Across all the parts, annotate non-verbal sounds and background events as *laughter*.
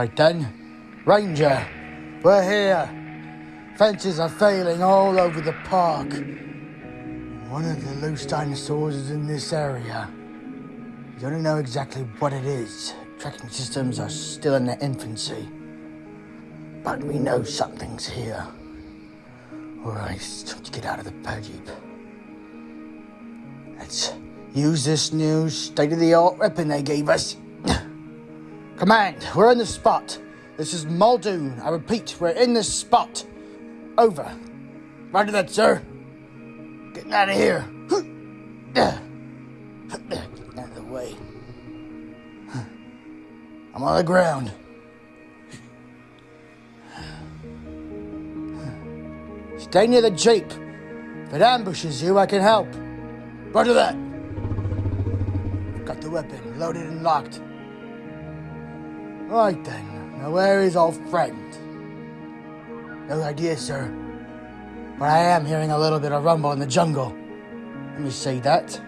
Right then. Ranger, we're here. Fences are failing all over the park. One of the loose dinosaurs is in this area. We don't know exactly what it is. Tracking systems are still in their infancy. But we know something's here. Alright, it's time to get out of the per jeep. Let's use this new state-of-the-art weapon they gave us. Command, we're in the spot. This is Muldoon. I repeat, we're in this spot. Over. Roger that, sir. Getting out of here. Out of the way. I'm on the ground. Stay near the jeep. If it ambushes you, I can help. Roger that. Got the weapon loaded and locked. Right then. Now where is our friend? No idea, sir. But I am hearing a little bit of rumble in the jungle. Let me see that.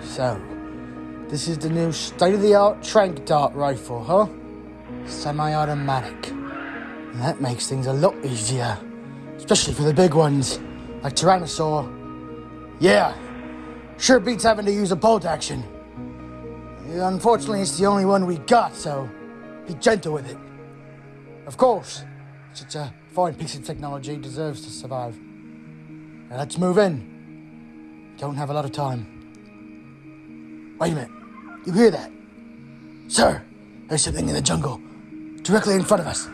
So, this is the new state-of-the-art trank dart rifle, huh? Semi-automatic. That makes things a lot easier. Especially for the big ones, like Tyrannosaur. Yeah, sure beats having to use a bolt action. Unfortunately, it's the only one we got, so be gentle with it. Of course, such a fine piece of technology deserves to survive. Now let's move in. Don't have a lot of time. Wait a minute. You hear that? Sir, there's something in the jungle. Directly in front of us.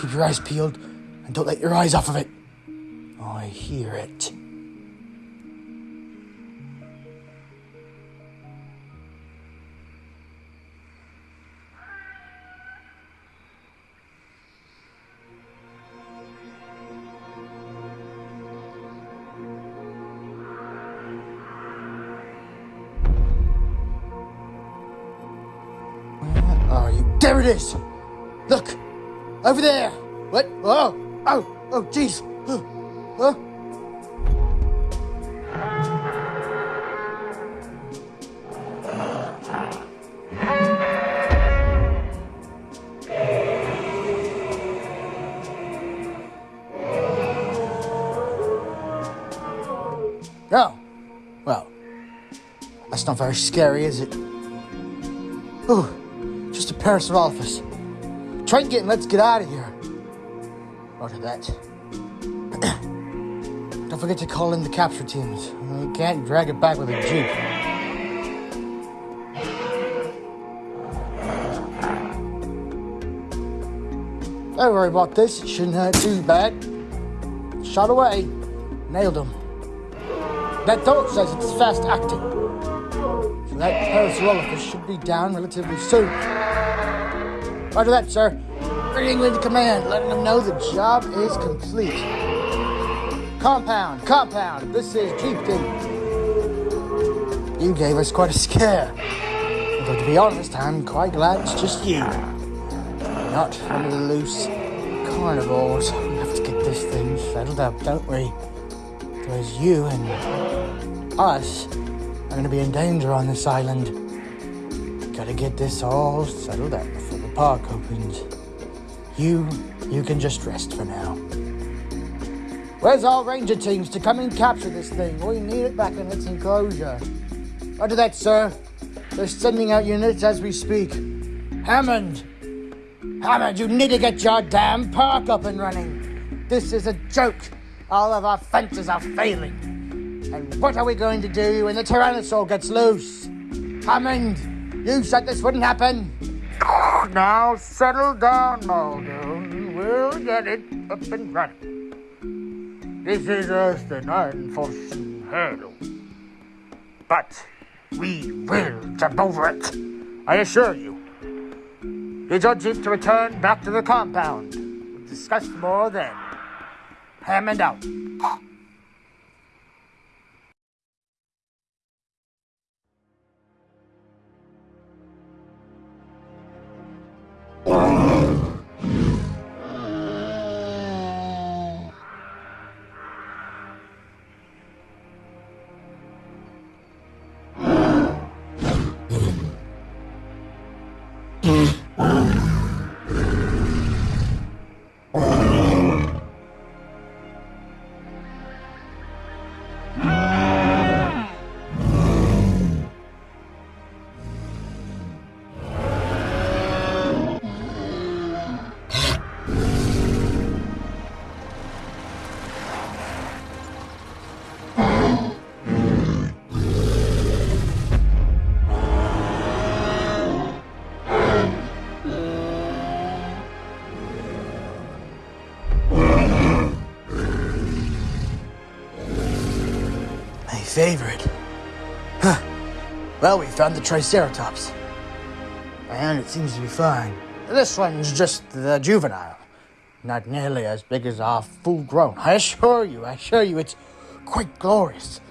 Keep your eyes peeled and don't let your eyes off of it. I hear it. There it is! Look! Over there! What? Oh! Oh! Oh, jeez! Huh? Huh? Oh, well, that's not very scary, is it? Ooh, just a Parasaurolophus. Try and let's get out of here. Roger that. *clears throat* Don't forget to call in the capture teams. You can't drag it back with a jeep. Don't worry about this. It shouldn't hurt too bad. Shot away. Nailed him. That dog says it's fast acting. So that Parasaurolophus should be down relatively soon. Roger that, sir. Bringing into command, letting them know the job is complete. Compound, compound, this is Chieftain. You gave us quite a scare. Although, to be honest, I'm quite glad it's just you. Not one of the loose carnivores. We have to get this thing settled up, don't we? Because you and us are going to be in danger on this island. Gotta get this all settled up park opens. You, you can just rest for now. Where's our ranger teams to come and capture this thing? We need it back in its enclosure. Roger that, sir. They're sending out units as we speak. Hammond! Hammond, you need to get your damn park up and running. This is a joke. All of our fences are failing. And what are we going to do when the Tyrannosaur gets loose? Hammond, you said this wouldn't happen. Now settle down, Muldoon. We'll get it up and running. This is just an unforeseen hurdle. But we will jump over it. I assure you. Your jeep to return back to the compound. We'll discuss more then. Hammond out. 어... favorite. Huh. Well, we found the Triceratops. And it seems to be fine. This one's just the juvenile. Not nearly as big as our full grown. I assure you, I assure you, it's quite glorious.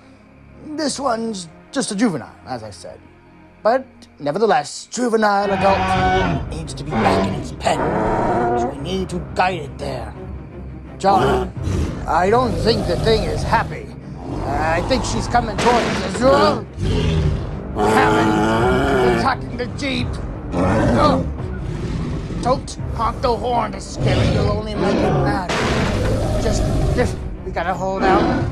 This one's just a juvenile, as I said. But nevertheless, juvenile adult needs to be back in its pen. So we need to guide it there. John, I don't think the thing is happy. I think she's coming towards us. Oh, Hammond, attacking the jeep. Don't honk the horn to scare it. You'll only make it mad. Just, just, we gotta hold out.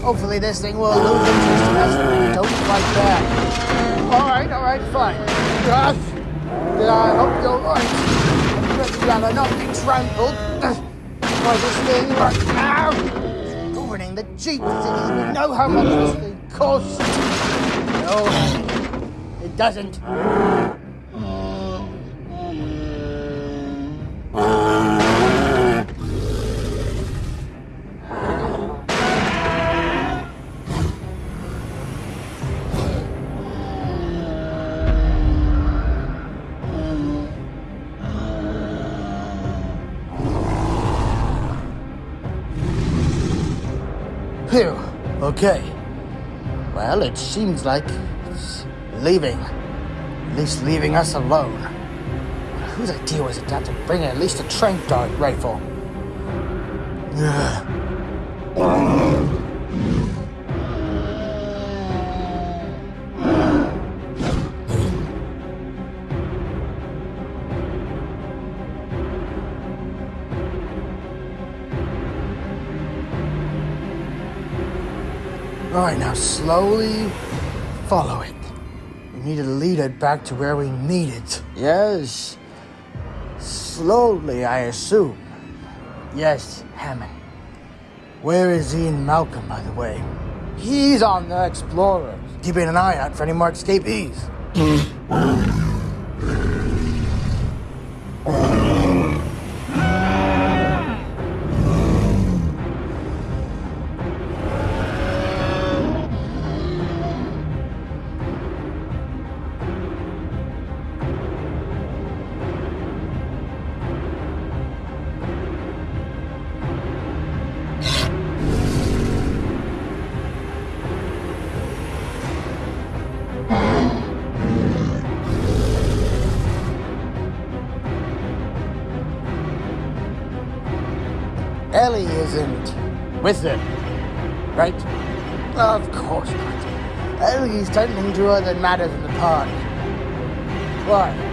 Hopefully this thing will lose interest in us. Don't like that. All right, all right, fine. Uh, I hope you're right. You rather not be trampled by this thing right now. It's the Jeep. It even know how much this thing costs? No, it doesn't. Okay. Well, it seems like it's leaving. At least leaving us alone. Whose idea was it to bring at least a trank dart rifle? Ugh. Right, now slowly follow it. We need to lead it back to where we need it. Yes. Slowly, I assume. Yes, Hammond. Where is Ian Malcolm, by the way? He's on the Explorer, keeping an eye out for any more escapees. Hmm. With them, right? Of course not. Ellie's tending to other matters in the park. Why?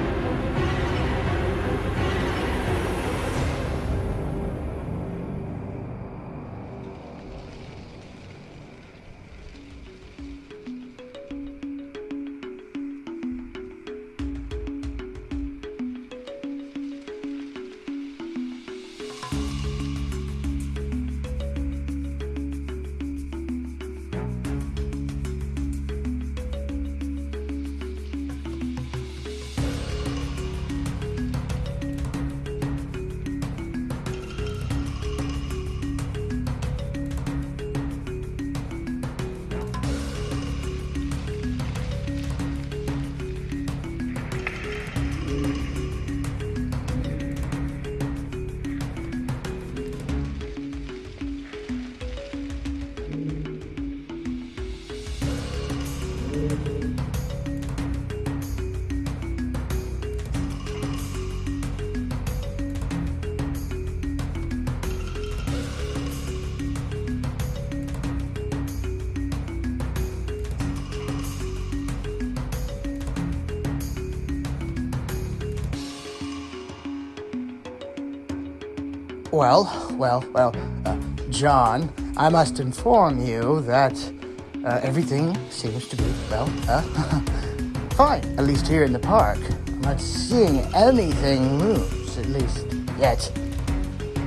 Well, well, well, uh, John, I must inform you that uh, everything seems to be, well, uh, *laughs* fine, at least here in the park. I'm not seeing anything loose, at least yet.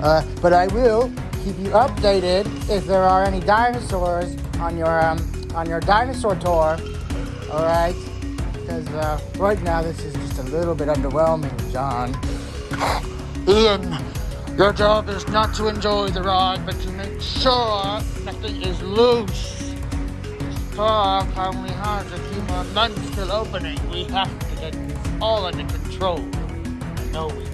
Uh, but I will keep you updated if there are any dinosaurs on your, um, on your dinosaur tour. All right? Because uh, right now this is just a little bit underwhelming, John. Your job is not to enjoy the ride, but to make sure nothing is loose. clock only has a few more months till opening. We have to get all under control. I know we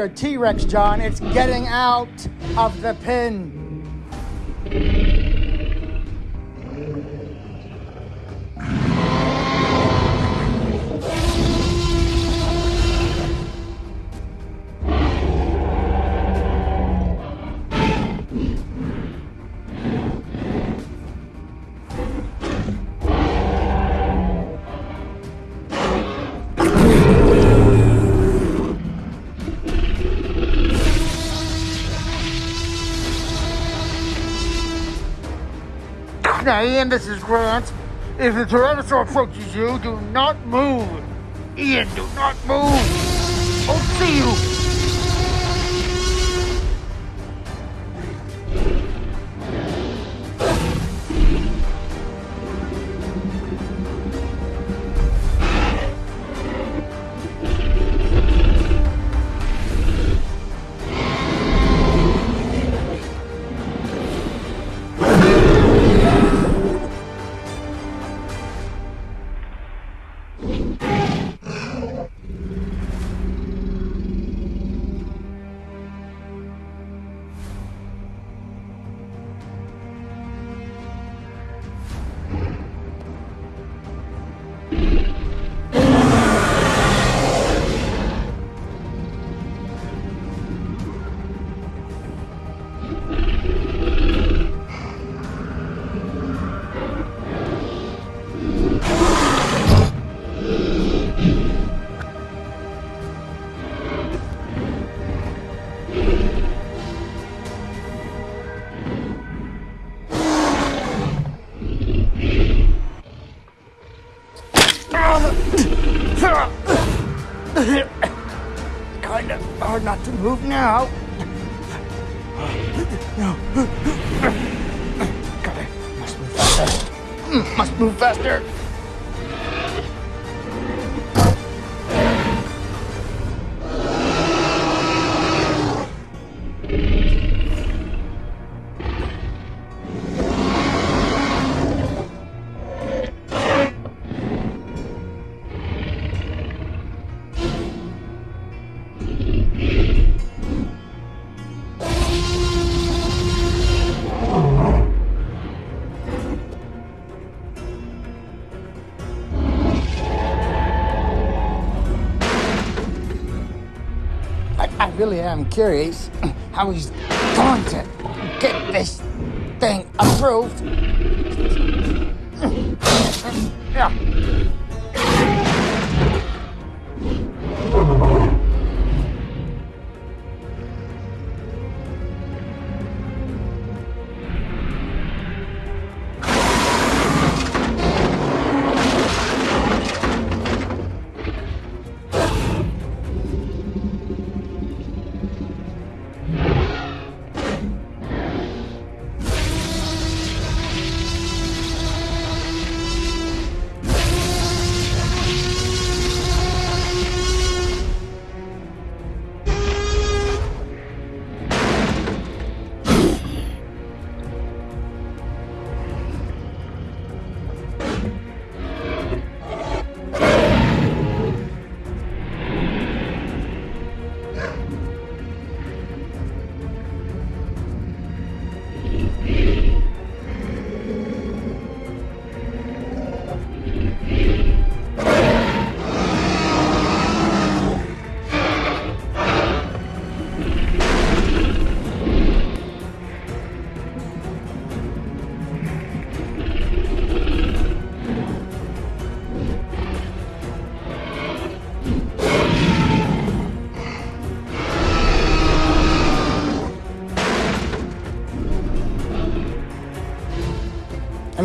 your, T-Rex, John, it's getting out of the pin. Ian, this is Grant. If the Tyrannosaur approaches you, do not move. Ian, do not move. I'll see you. To really am curious *clears throat* how he's going to get this thing approved.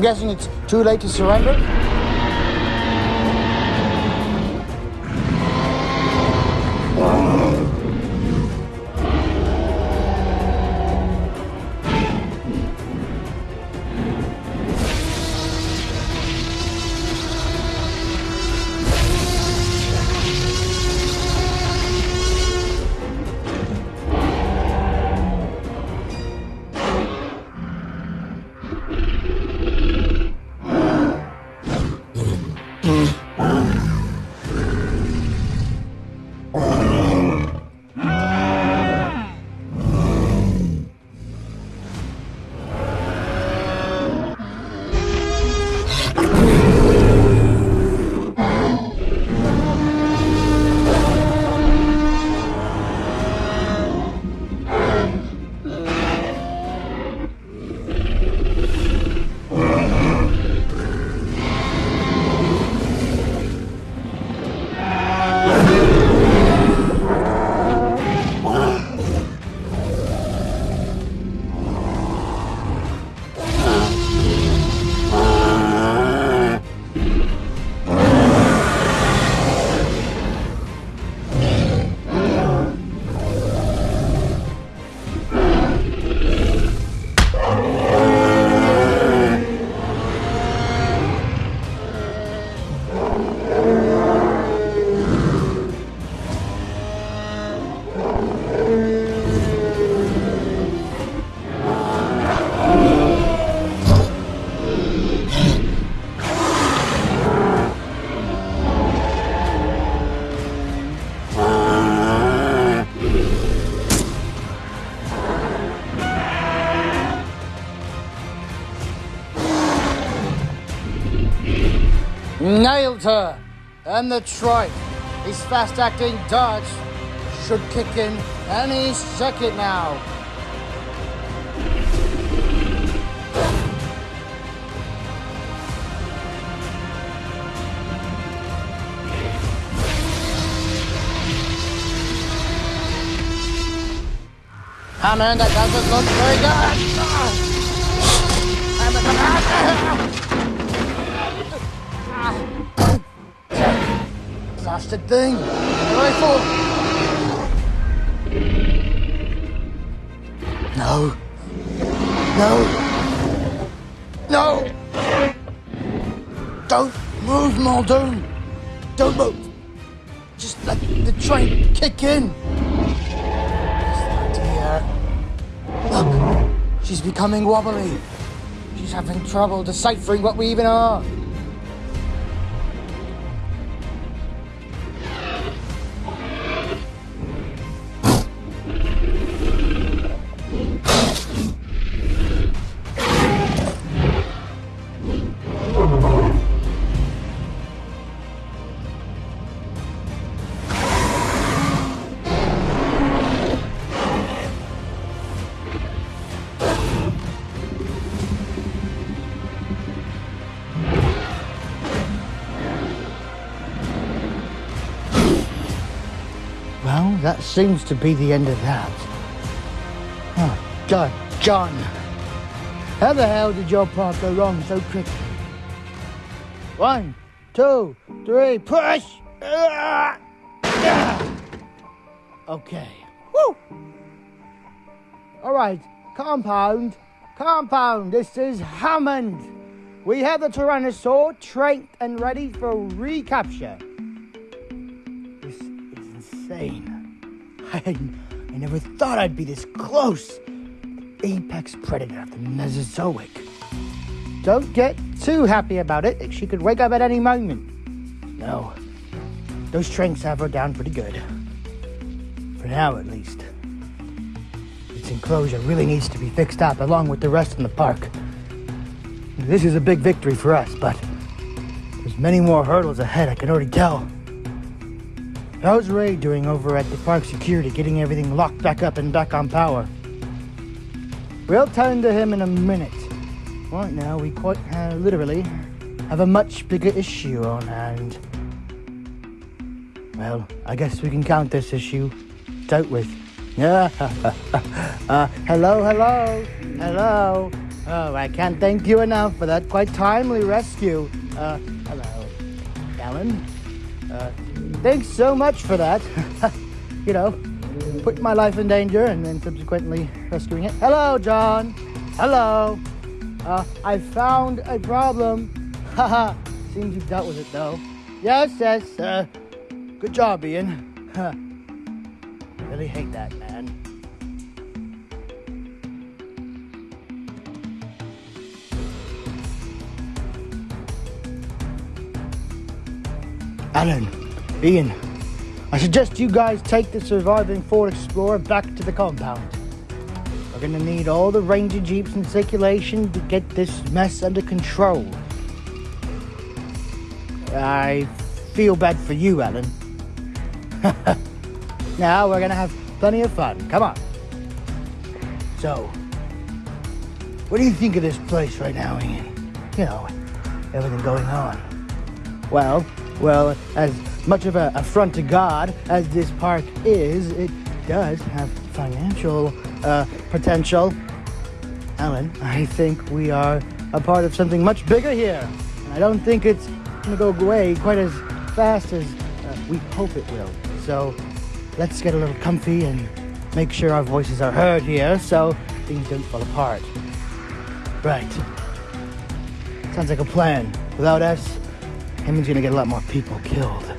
Guessing it's too late to surrender? Nailed! And the trike. His fast acting dodge should kick in any second now. Ah man, that doesn't look very good. *laughs* Blasted thing. Rifle. No. No. No. Don't move, Muldoon. Don't move. Just let the train kick in. Look, she's becoming wobbly. She's having trouble deciphering what we even are. Seems to be the end of that. Oh, God, John. How the hell did your part go wrong so quickly? One, two, three, push! Ah! Okay. Woo! All right, compound, compound. This is Hammond. We have the Tyrannosaur trained and ready for recapture. This is insane. I, I never thought I'd be this close. Apex predator of the Mesozoic. Don't get too happy about it. She could wake up at any moment. No. Those tranks have her down pretty good. For now, at least. This enclosure really needs to be fixed up along with the rest in the park. This is a big victory for us, but there's many more hurdles ahead, I can already tell. How's Ray doing over at the park security, getting everything locked back up and back on power? We'll tend to him in a minute. Right now, we quite uh, literally have a much bigger issue on hand. Well, I guess we can count this issue dealt with. Yeah. *laughs* uh, hello, hello, hello. Oh, I can't thank you enough for that quite timely rescue. Uh, hello, Alan. Uh, thanks so much for that. *laughs* you know, putting my life in danger and then subsequently rescuing it. Hello, John. Hello. Uh, I found a problem. *laughs* Haha. Seems you've dealt with it, though. Yes, yes. Uh, good job, Ian. *laughs* Really hate that, man. Alan, Ian, I suggest you guys take the surviving Ford Explorer back to the compound. We're gonna need all the Ranger Jeeps in circulation to get this mess under control. I feel bad for you, Alan. *laughs* now we're gonna have plenty of fun. Come on. So, what do you think of this place right now, Ian? You know, everything going on. Well, well, as much of a affront to God as this park is, it does have financial uh, potential. Alan, I think we are a part of something much bigger here. And I don't think it's going to go away quite as fast as uh, we hope it will. So let's get a little comfy and make sure our voices are heard here so things don't fall apart. Right. Sounds like a plan. Without us, Hammond's gonna get a lot more people killed.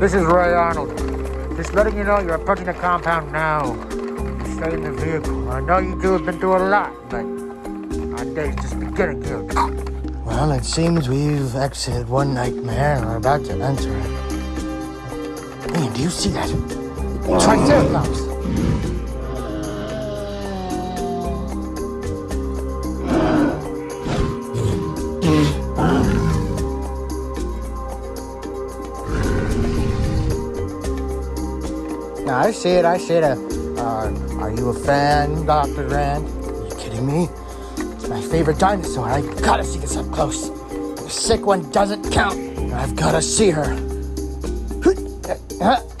This is Ray Arnold. Just letting you know you're approaching the compound now. Stay in the vehicle. I know you two have been through a lot, but our day's just beginning here. Well, it seems we've exited one nightmare and we're about to enter it. Ian, do you see that? Triceratops! I see it, I see it. Uh, are you a fan, Dr. Grant? Are you kidding me? It's my favorite dinosaur. I gotta see this up close. The sick one doesn't count. I've gotta see her.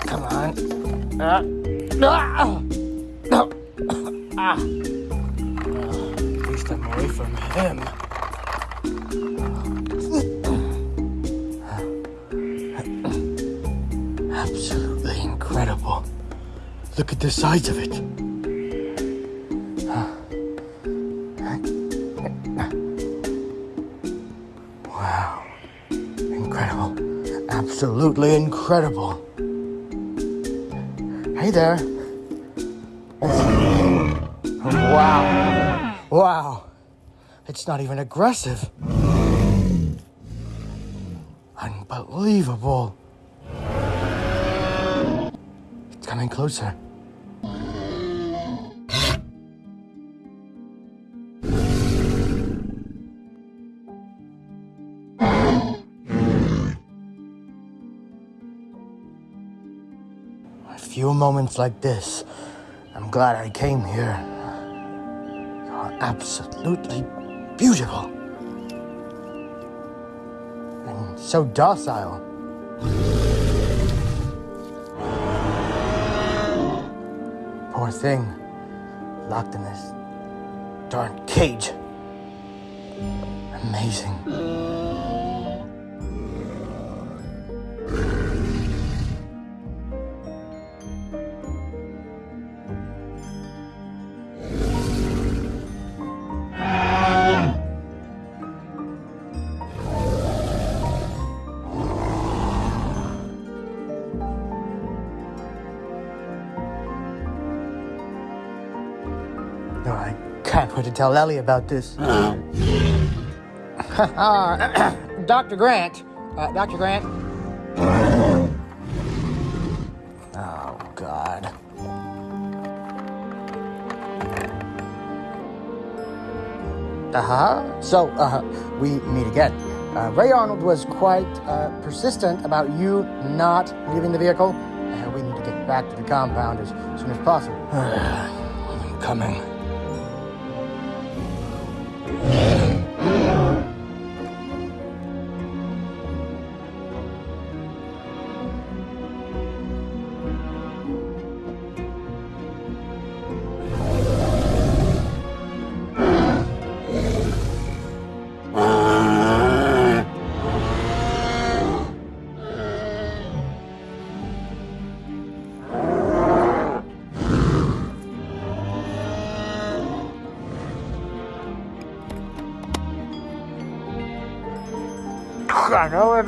Come on. Uh. Uh, at least I'm away from him. Look at the size of it. Wow. Incredible. Absolutely incredible. Hey there. Wow. Wow. It's not even aggressive. Unbelievable. It's coming closer. Few moments like this, I'm glad I came here. You're absolutely beautiful. And so docile. Poor thing. Locked in this darn cage. Amazing. Tell Ellie about this. *coughs* Uh, Dr. Grant. Uh, Dr. Grant. Oh, God. Uh-huh. So, uh, we meet again. Uh, Ray Arnold was quite uh, persistent about you not leaving the vehicle. Uh, we need to get back to the compound as soon as possible. *sighs* I'm coming.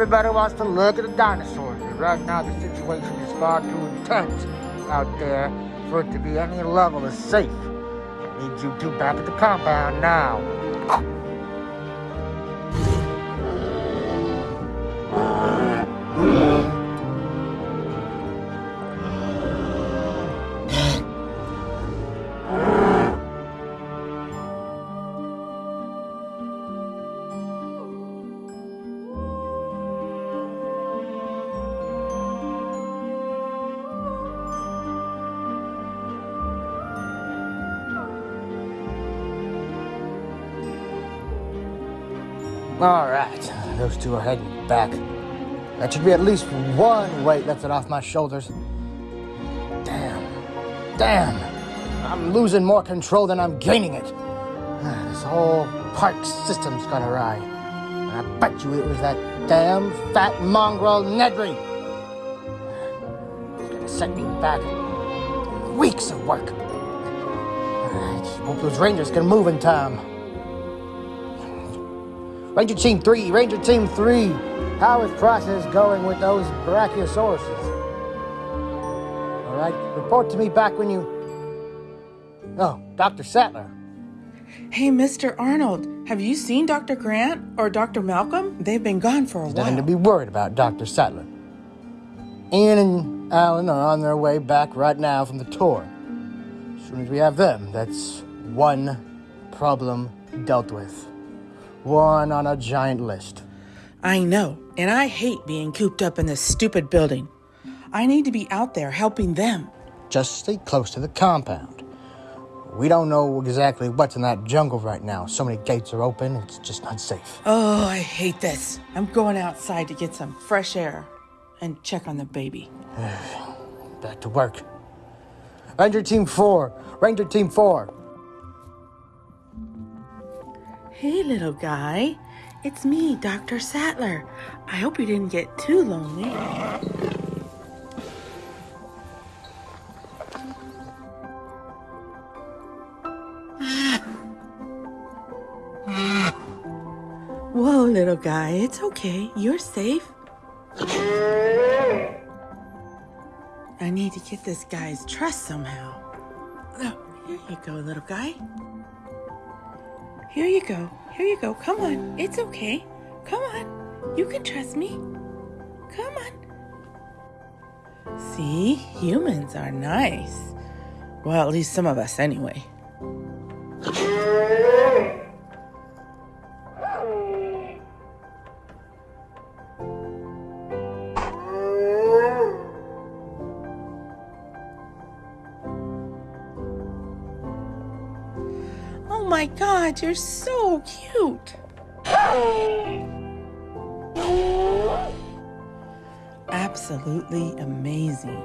Everybody wants to look at the dinosaurs, but right now the situation is far too intense out there for it to be any level of safe. I need you two back at the compound now. Those two are heading back. That should be at least one weight lifted off my shoulders. Damn, damn, I'm losing more control than I'm gaining it. *sighs* This whole park system's gone awry. And I bet you it was that damn fat mongrel Nedry. It's gonna set me back weeks of work. I *sighs* just hope those rangers can move in time. Ranger Team 3, Ranger Team 3, how is process going with those brachiosauruses? All right, report to me back when you... Oh, Dr. Sattler. Hey, Mr. Arnold, have you seen Dr. Grant or Dr. Malcolm? They've been gone for a There's while. nothing to be worried about, Dr. Sattler. Ian and Alan are on their way back right now from the tour. As soon as we have them, that's one problem dealt with. One on a giant list. I know, and I hate being cooped up in this stupid building. I need to be out there helping them. Just stay close to the compound. We don't know exactly what's in that jungle right now. So many gates are open, it's just not safe. Oh, I hate this. I'm going outside to get some fresh air and check on the baby. *sighs* Back to work. Ranger Team 4, Ranger Team 4. Hey, little guy. It's me, Dr. Sattler. I hope you didn't get too lonely. Whoa, little guy, it's okay. You're safe. I need to get this guy's trust somehow. Oh, here you go, little guy. Here you go. Here you go. Come on. It's okay. Come on. You can trust me. Come on. See, humans are nice. Well, at least some of us, anyway. My god, you're so cute. Absolutely amazing.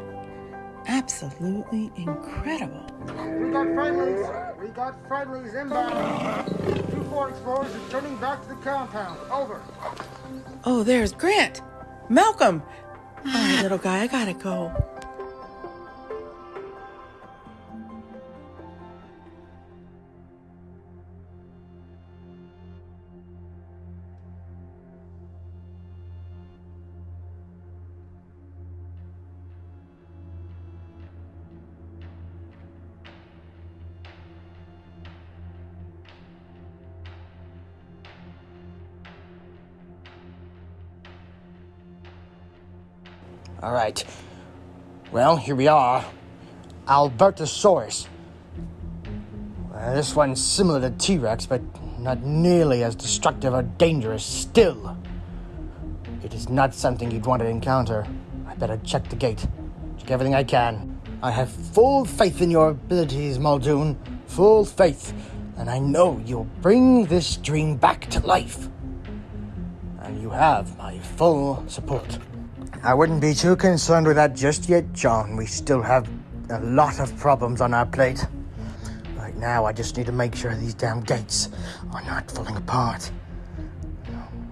absolutely incredible. We got friendlies. We got friendlies inbound. Two four explorers returning back to the compound. Over. Oh, there's Grant. Malcolm. All right, little guy, I gotta go. All right. Well, here we are. Albertosaurus. Well, this one's similar to T Rex, but not nearly as destructive or dangerous still. It is not something you'd want to encounter. I better check the gate. Check everything I can. I have full faith in your abilities, Muldoon. Full faith. And I know you'll bring this dream back to life. And you have my full support. I wouldn't be too concerned with that just yet, John. We still have a lot of problems on our plate. Right now, I just need to make sure these damn gates are not falling apart.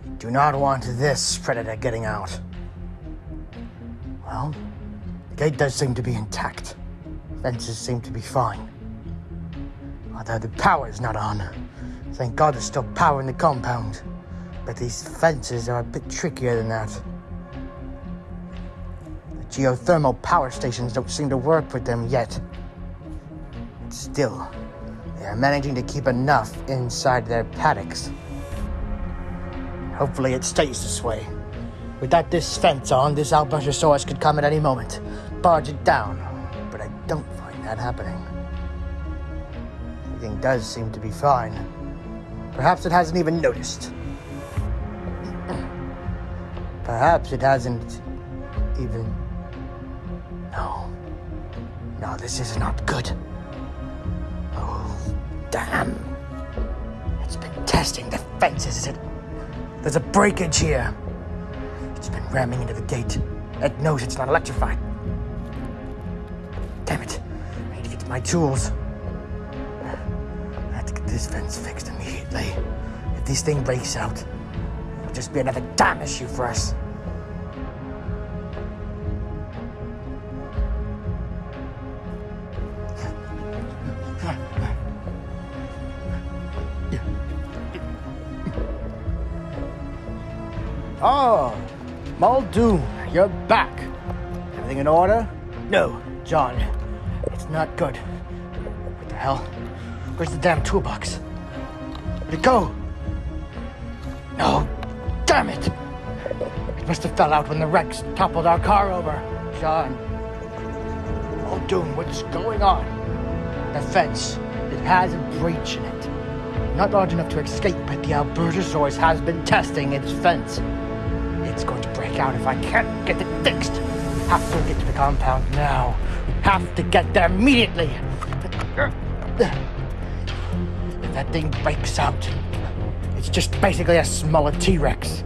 We do not want this predator getting out. Well, the gate does seem to be intact. Fences seem to be fine. Although the power's not on. Thank God there's still power in the compound. But these fences are a bit trickier than that. The geothermal power stations don't seem to work with them yet. Still, they are managing to keep enough inside their paddocks. Hopefully it stays this way. Without this fence on, this Albertosaurus could come at any moment, barge it down. But I don't find that happening. Everything does seem to be fine. Perhaps it hasn't even noticed. *clears throat* Perhaps it hasn't even. No. No, this is not good. Oh, damn. It's been testing the fences. Is it? There's a breakage here. It's been ramming into the gate. It knows it's not electrified. Damn it. I need to get to my tools. I have to get this fence fixed immediately. If this thing breaks out, it'll just be another damn issue for us. Oh, Muldoon, you're back. Everything in order? No, John. It's not good. What the hell? Where's the damn toolbox? Where'd it go? No, damn it! It must have fell out when the Rex toppled our car over. John. Muldoon, what's going on? The fence. It has a breach in it. Not large enough to escape, but the Albertosaurus has been testing its fence. Out if I can't get it fixed. Have to get to the compound now. Have to get there immediately. If that thing breaks out, it's just basically a smaller T-Rex.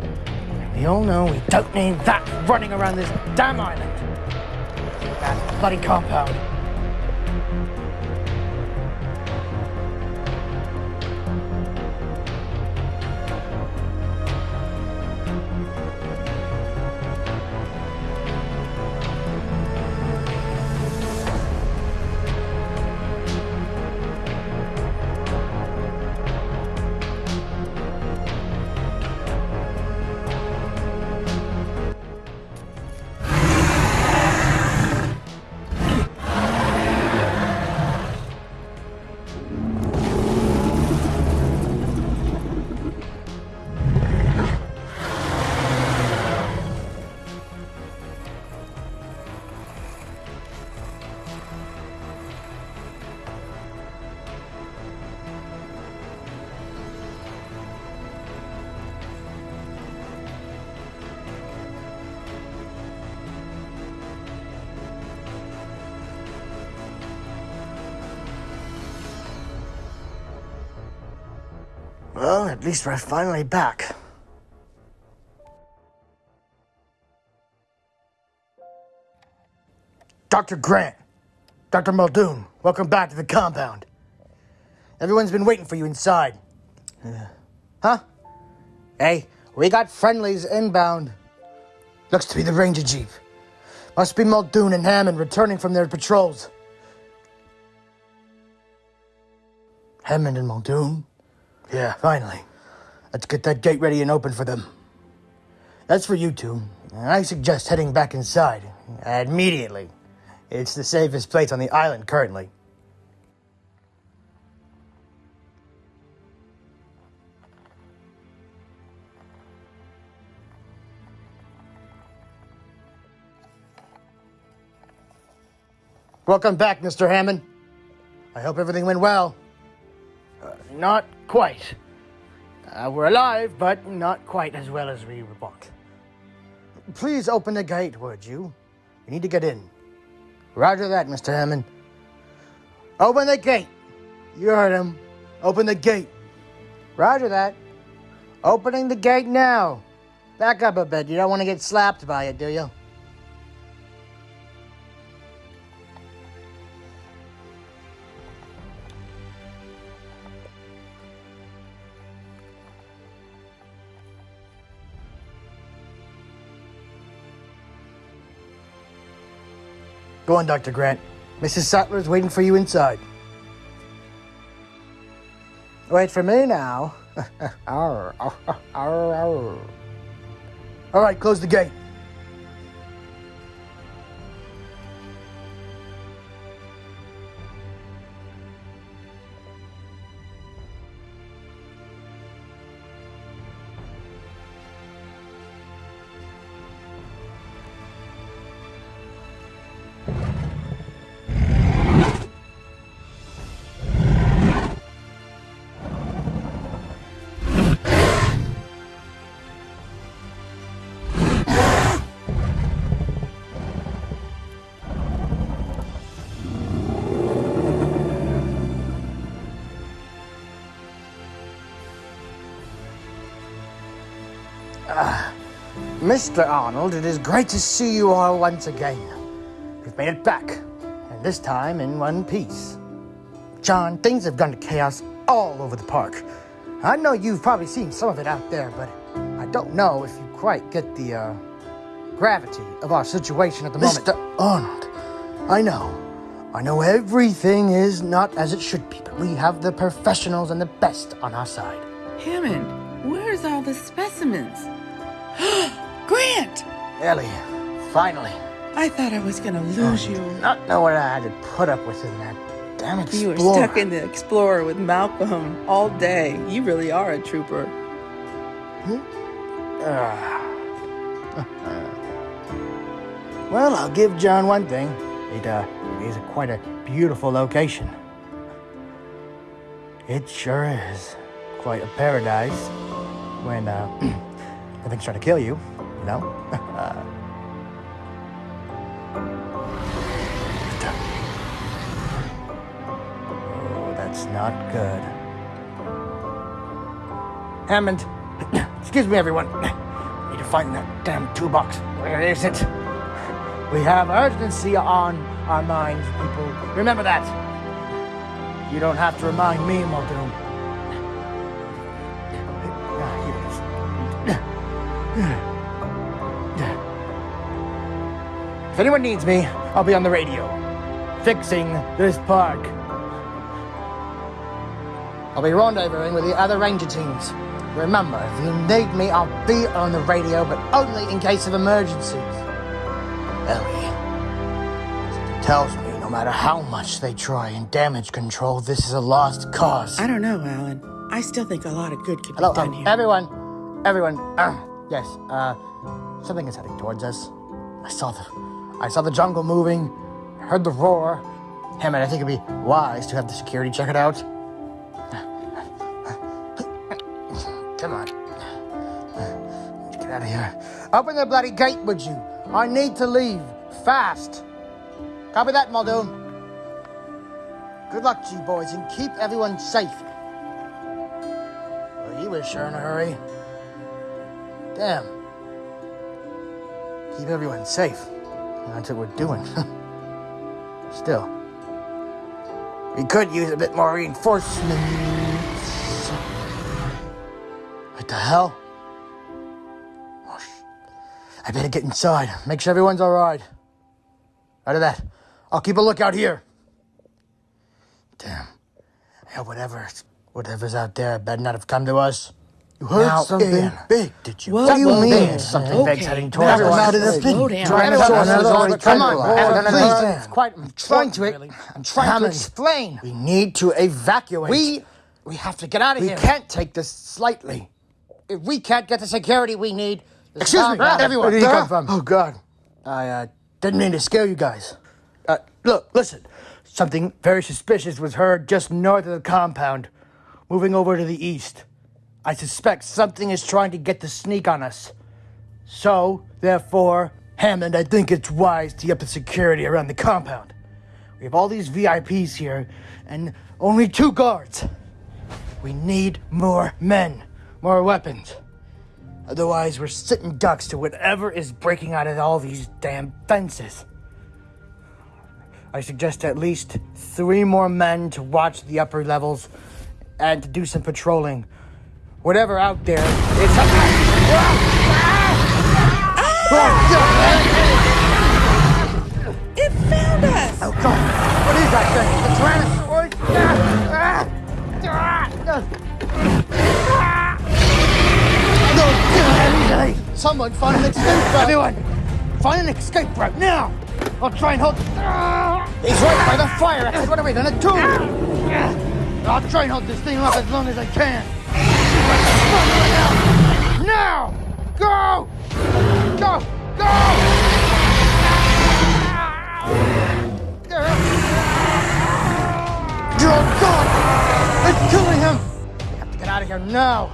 We all know we don't need that running around this damn island. That bloody compound. Well, at least we're finally back. Dr. Grant, Dr. Muldoon, welcome back to the compound. Everyone's been waiting for you inside. Uh, huh? Hey, we got friendlies inbound. Looks to be the Ranger Jeep. Must be Muldoon and Hammond returning from their patrols. Hammond and Muldoon? Yeah, finally. Let's get that gate ready and open for them. That's for you two. I suggest heading back inside. Immediately. It's the safest place on the island currently. Welcome back, Mr. Hammond. I hope everything went well. Uh, not quite. Uh, we're alive, but not quite as well as we want. Please open the gate, would you? We need to get in. Roger that, Mr. Hammond. Open the gate. You heard him. Open the gate. Roger that. Opening the gate now. Back up a bit. You don't want to get slapped by it, do you? Go on, Dr. Grant. Mrs. Sattler's waiting for you inside. Wait for me now. *laughs* All right, close the gate. Mr. Arnold, it is great to see you all once again. We've made it back, and this time in one piece. John, things have gone to chaos all over the park. I know you've probably seen some of it out there, but I don't know if you quite get the uh, gravity of our situation at the moment. Mr. Arnold, I know. I know everything is not as it should be, but we have the professionals and the best on our side. Hammond, where's all the specimens? *gasps* *gasps* Grant! Ellie, finally. I thought I was gonna lose Oh, you. Not know what I had to put up with in that damn explorer. You were stuck in the Explorer with Malcolm all day. You really are a trooper. Ah. *laughs* well, I'll give John one thing. It uh, it is a quite a beautiful location. It sure is quite a paradise when uh, *clears throat* nothing's trying to kill you, know. *laughs* oh, that's not good. Hammond, *clears throat* excuse me, everyone. *clears throat* Need to find that damn toolbox. Where is it? We have urgency on our minds, people. Remember that. You don't have to remind me, Muldoon. *clears throat* Ah, here it is. If anyone needs me, I'll be on the radio, fixing this park. I'll be rendezvousing with the other ranger teams. Remember, if you need me, I'll be on the radio, but only in case of emergencies. Ellie, tells me no matter how much they try and damage control, this is a lost cause. I don't know, Alan. I still think a lot of good could Hello, be done um, here. everyone, everyone. Uh, yes, uh, something is heading towards us. I saw the, I saw the jungle moving. Heard the roar. Hammond, I think it'd be wise to have the security check it out. Come on. Get out of here. Open the bloody gate, would you? I need to leave. Fast. Copy that, Muldoon. Good luck to you boys and keep everyone safe. Well, he was sure in a hurry. Damn. Keep everyone safe. That's what we're doing. *laughs* Still, we could use a bit more reinforcements. What the hell? I better get inside. Make sure everyone's all right. Out of that, I'll keep a lookout here. Damn. I hope whatever, whatever's out there better not have come to us. You heard Now, something Ian, big, did you? Whoa, What do you whoa, mean? whoa. Something big's Okay. heading towards us. Out of this Slow thing. down. Trying to on, us it's already come on, tranquilized. hold No, on, no, no, please. It's quite I'm trying to. really. I'm trying to explain. We need to evacuate. We- we have to get out of We here. We can't take this slightly. If we can't get the security we need, Excuse me, compound- everyone. Where did Ah. come from? Oh, God. I uh, didn't mean to scare you guys. Uh, look, listen. Something very suspicious was heard just north of the compound, moving over to the east. I suspect something is trying to get the sneak on us. So, therefore, Hammond, I think it's wise to up the security around the compound. We have all these VIPs here, and only two guards. We need more men, more weapons. Otherwise, we're sitting ducks to whatever is breaking out of all these damn fences. I suggest at least three more men to watch the upper levels and to do some patrolling. Whatever out there is. It found us! Oh God! What is that thing? The Tyrannosaurus? Ah! Ah! Ah! No! Someone find an escape route! Everyone, find an escape route now! I'll try and hold. He's right by the fire exit. What are we gonna do? I'll try and hold this thing off as long as I can. Now! Go! Go! Go! Oh God! It's killing him! We have to get out of here now!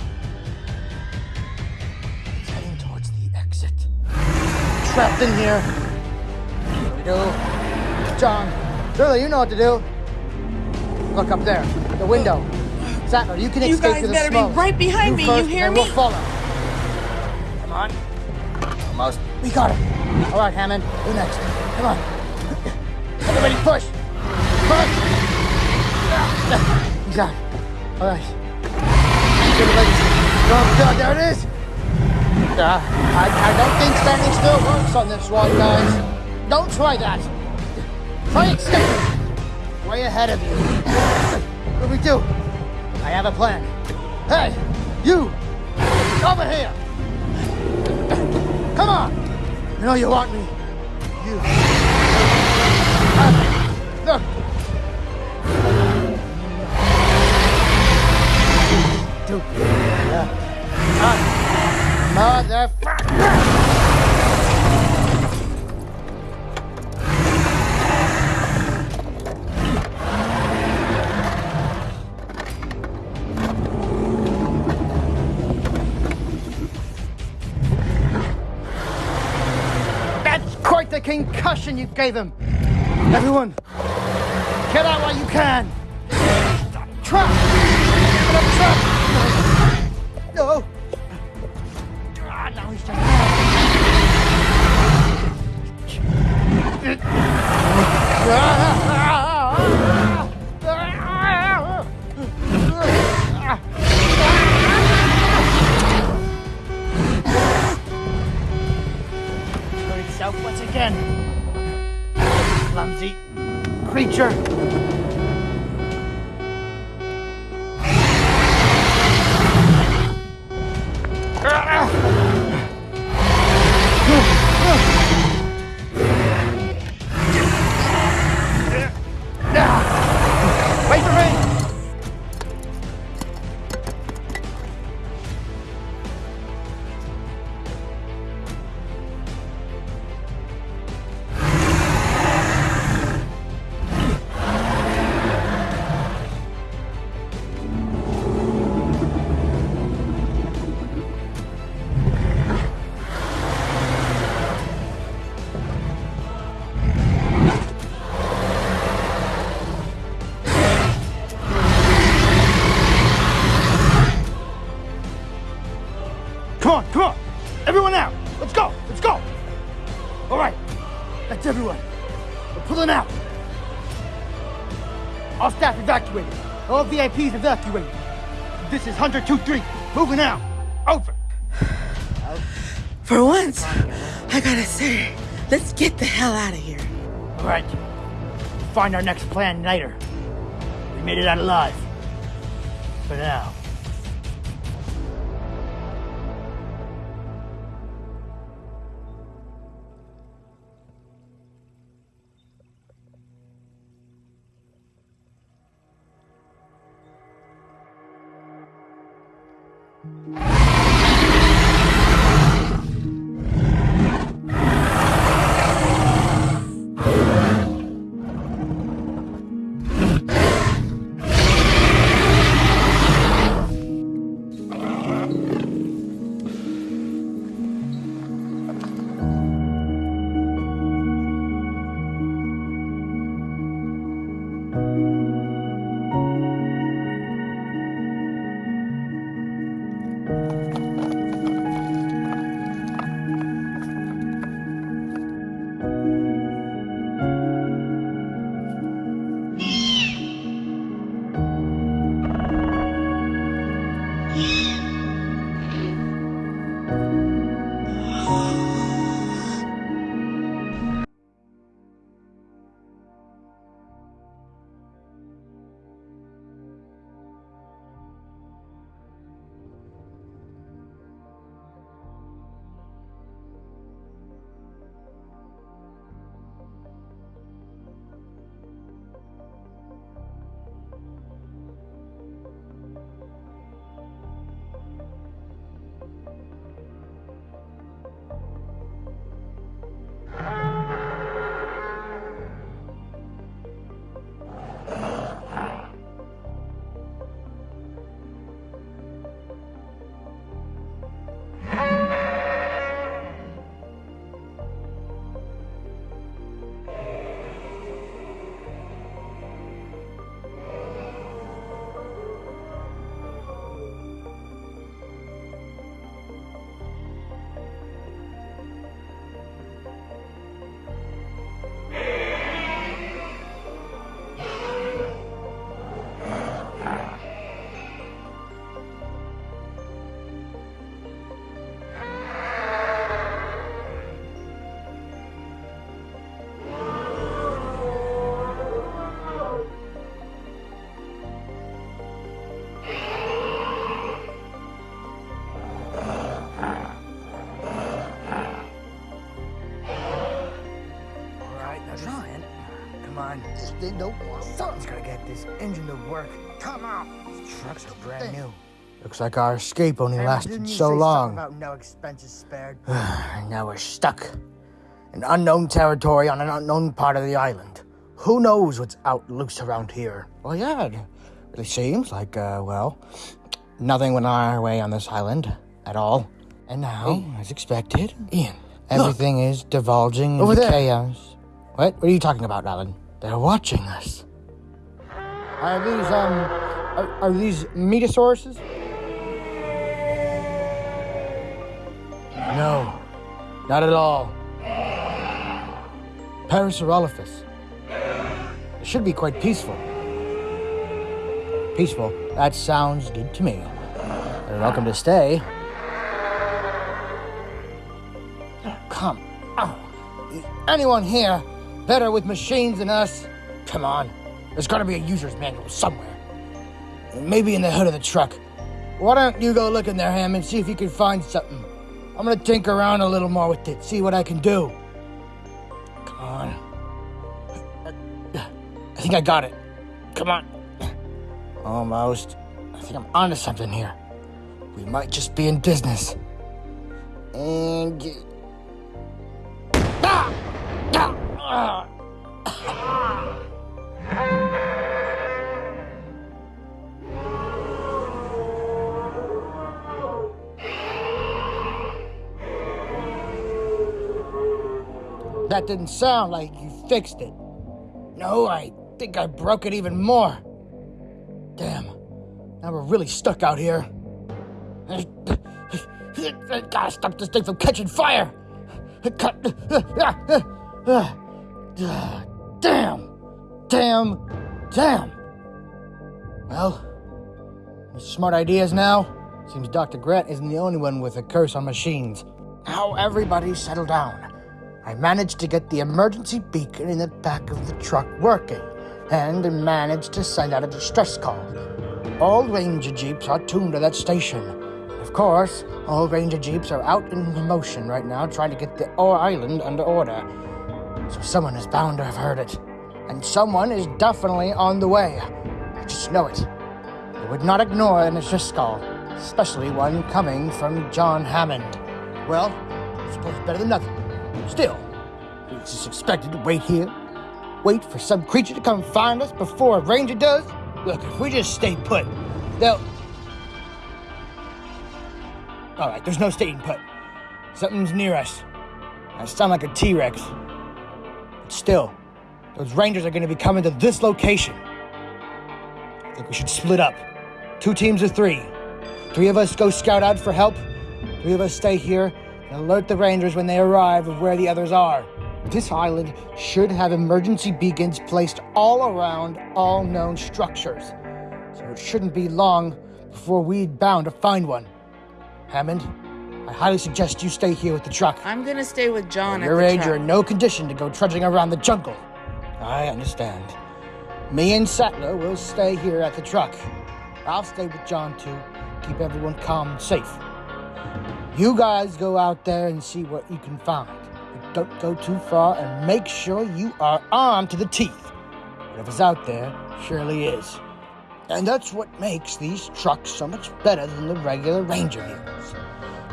Heading towards the exit. Trapped in here. What we do? John, Shirley, you know what to do. Look up there, the window. Sattler, you can You escape guys to the better be right behind me, you hear and me? We'll follow. Come on. Almost. We got him. All right, Hammond. Who next? Come on. *coughs* Everybody push. Push. *coughs* He's out. All right. Oh, God, there it is. Uh, I, I don't think standing still works on this one, guys. Don't try that. Try escaping. Way ahead of you. *coughs* What do we do? I have a plan. Hey, you! Over here! Come on! You know you want me. You. Look! Yeah. Uh, motherfucker! Concussion you gave him. Everyone, get out while you can. Trap! Trap! No. Ah, now he's just. Once again. Clumsy creature. VIPs evacuated. This is Hunter 2-3. Moving out. Over. For once, I gotta say, let's get the hell out of here. All right. Find our next plan later. We made it out alive. For now. On. This thing don't want. Something's gotta get this engine to work. Come on. These trucks are brand new. Looks like our escape only lasted so long. About no expenses spared. *sighs* now we're stuck in unknown territory on an unknown part of the island. Who knows what's out loose around here? Well, yeah, it really seems like, uh, well, nothing went our way on this island at all. And now, as expected, Ian, everything is divulging Over into there. chaos. What? What are you talking about, Alan? They're watching us. Are these, um, are, are these metasauruses? No, not at all. Parasaurolophus. It should be quite peaceful. Peaceful. That sounds good to me. You're welcome to stay. Come on. Anyone here better with machines than us? Come on. There's gotta be a user's manual somewhere. Maybe in the hood of the truck. Why don't you go look in there, Ham, and see if you can find something? I'm gonna tinker around a little more with it, see what I can do. Come on. I think I got it. Come on. Almost. I think I'm onto something here. We might just be in business. And. Ah! Ah! That didn't sound like you fixed it. No, I think I broke it even more. Damn. Now we're really stuck out here. I gotta stop this thing from catching fire. Damn. Damn. Damn. Well, smart ideas now? Seems Dr. Grant isn't the only one with a curse on machines. Now everybody settle down. I managed to get the emergency beacon in the back of the truck working, and managed to send out a distress call. All Ranger Jeeps are tuned to that station. Of course, all Ranger Jeeps are out in motion right now trying to get the island under order. So someone is bound to have heard it. And someone is definitely on the way. I just know it. I would not ignore an call, especially one coming from John Hammond. Well, I suppose better than nothing. Still, it's just expected to wait here. Wait for some creature to come find us before a ranger does? Look, if we just stay put, they'll. Alright, there's no staying put. Something's near us. I sound like a T Rex. But still, those rangers are going to be coming to this location. I think we should split up. Two teams of three. Three of us go scout out for help. Three of us stay here and alert the rangers when they arrive of where the others are. This island should have emergency beacons placed all around all known structures. So it shouldn't be long before we're bound to find one. Hammond, I highly suggest you stay here with the truck. I'm gonna stay with John at Your the age, truck. you're in no condition to go trudging around the jungle. I understand. Me and Sattler will stay here at the truck. I'll stay with John too. Keep everyone calm and safe. You guys go out there and see what you can find. But don't go too far and make sure you are armed to the teeth. Whatever's out there surely is. And that's what makes these trucks so much better than the regular Ranger vehicles.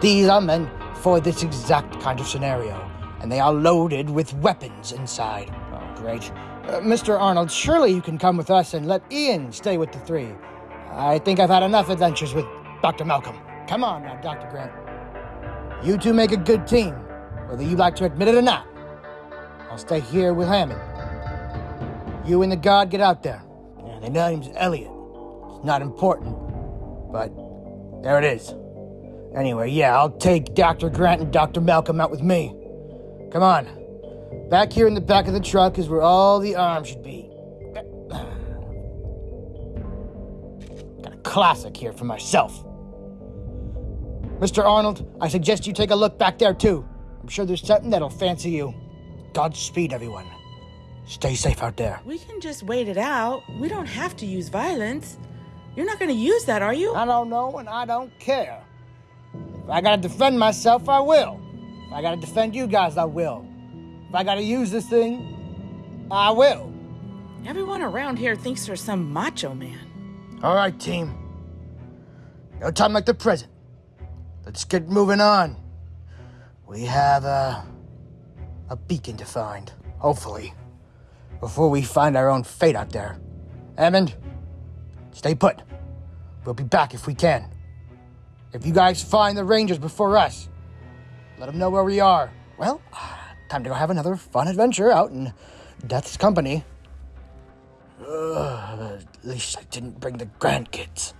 These are meant for this exact kind of scenario, and they are loaded with weapons inside. Oh, great. Uh, Mr. Arnold, surely you can come with us and let Ian stay with the three. I think I've had enough adventures with Dr. Malcolm. Come on now, Dr. Grant. You two make a good team, whether you like to admit it or not. I'll stay here with Hammond. You and the guard get out there. Yeah, the name's Elliot. It's not important, but there it is. Anyway, yeah, I'll take Dr. Grant and Dr. Malcolm out with me. Come on. Back here in the back of the truck is where all the arms should be. Got a classic here for myself. Mr. Arnold, I suggest you take a look back there too. I'm sure there's something that'll fancy you. Godspeed, everyone. Stay safe out there. We can just wait it out. We don't have to use violence. You're not gonna use that, are you? I don't know and I don't care. If I gotta defend myself, I will. If I gotta defend you guys, I will. If I gotta use this thing, I will. Everyone around here thinks you're some macho man. All right, team. No time like the present. Let's get moving on. We have a, a beacon to find, hopefully, before we find our own fate out there. Hammond, stay put. We'll be back if we can. If you guys find the Rangers before us, let them know where we are. Well, uh, time to go have another fun adventure out in Death's company. Ugh, at least I didn't bring the grandkids.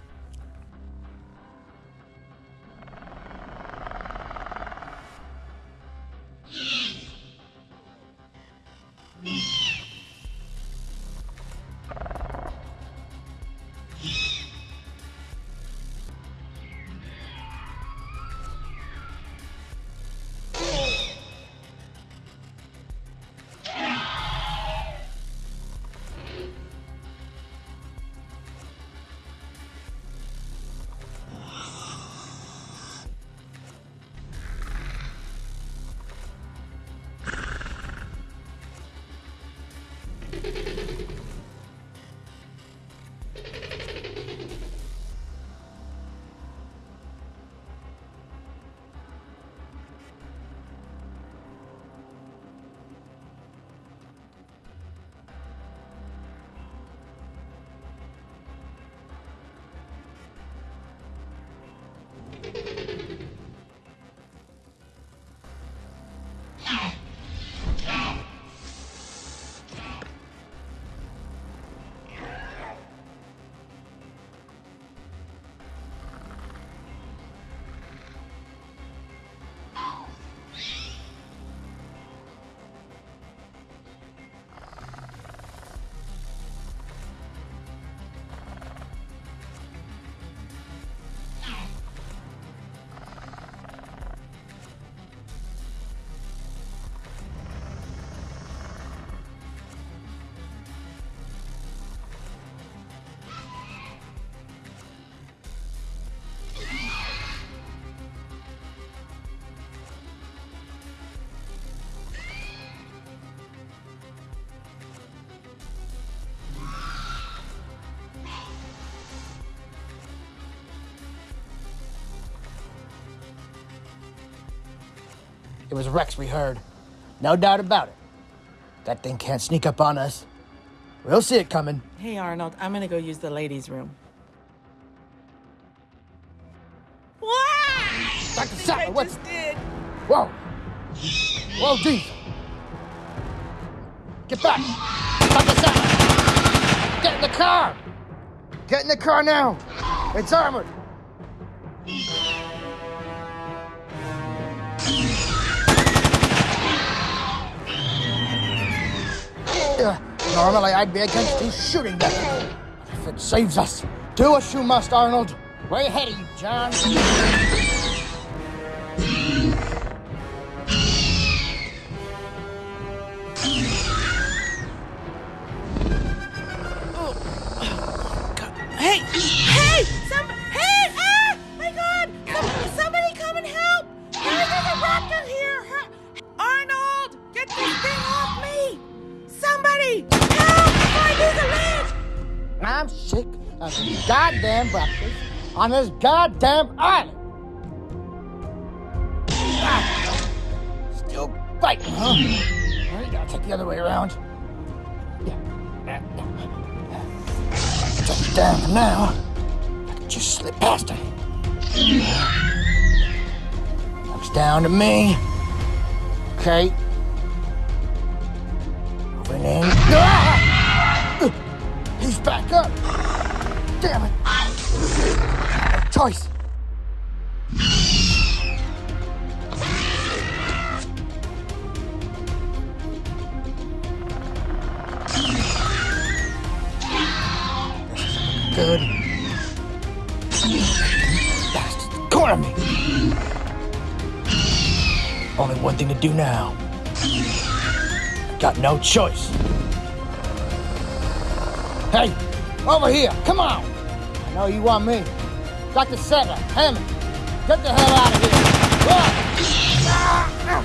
It was Rex we heard. No doubt about it. That thing can't sneak up on us. We'll see it coming. Hey, Arnold, I'm gonna go use the ladies' room. What? Dr. Sattler, I what's... just did. Whoa! Whoa, Diesel! Get back! Dr. Sattler! Get in the car! Get in the car now! It's armored! I'd be against you shooting them. If it saves us, do what you must, Arnold. Way ahead of you, John. On this goddamn island. Still fighting, huh? Well, you gotta take the other way around. Yeah. Take it down now. I can just slip past it. Looks down to me. Okay. No choice. Hey, over here, come on. I know you want me. Dr. Sattler, Hammond, get the hell out of here. Run!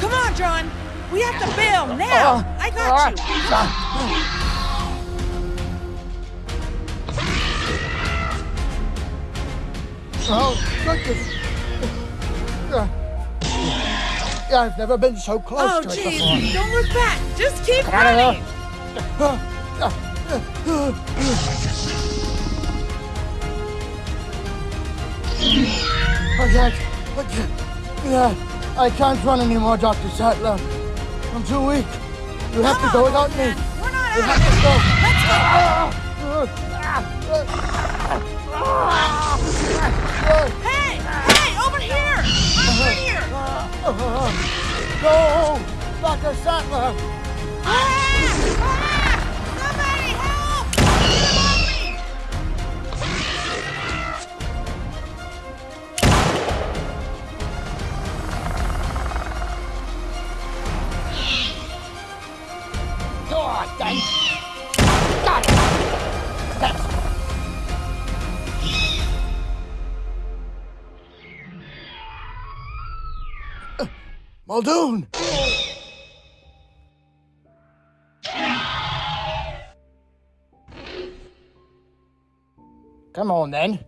Come on, John! We have to bail now! I got you! Oh, goodness. Uh, I've never been so close Oh, to it jeez! Don't look back! Just keep running! I can't. I I can't run anymore, Dr. Sattler. I'm too weak. You have Come to go on, without me. We're not You out have to go. Let's go! Ah! Ah! Ah! Hey! Hey! No, Dr. Sattler. Muldoon! Come on then.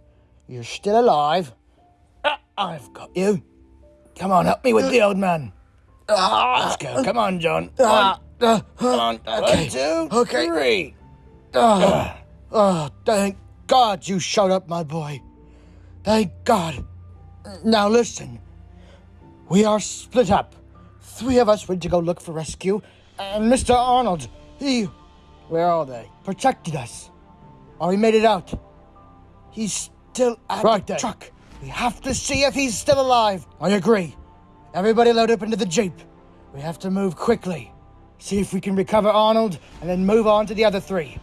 You're still alive. Ah, I've got you. Come on, help me with the old man. Let's go. Come on, John. One, Come on. Okay. One, two, okay. three. Oh, oh, thank God you showed up, my boy. Thank God. Now listen. We are split up. Three of us went to go look for rescue, and Mr. Arnold, he. Where are they? Protected us. Or he made it out. He's still at Right the then. truck. We have to see if he's still alive. I agree. Everybody load up into the Jeep. We have to move quickly. See if we can recover Arnold and then move on to the other three.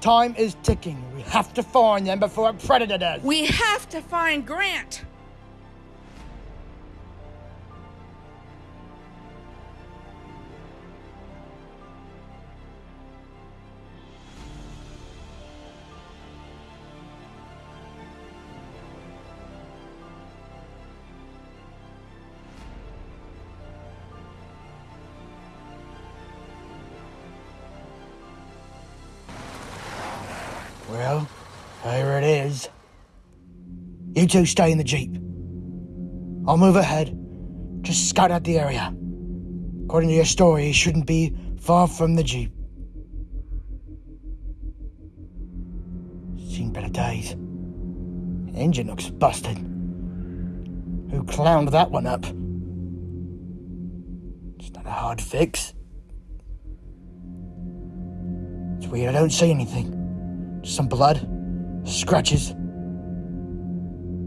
Time is ticking. We have to find them before a predator does. We have to find Grant! Well, here it is. You two stay in the Jeep. I'll move ahead. just scout out the area. According to your story, he shouldn't be far from the Jeep. Seen better days. Engine looks busted. Who clowned that one up? It's not a hard fix. It's weird, I don't see anything. Some blood, scratches.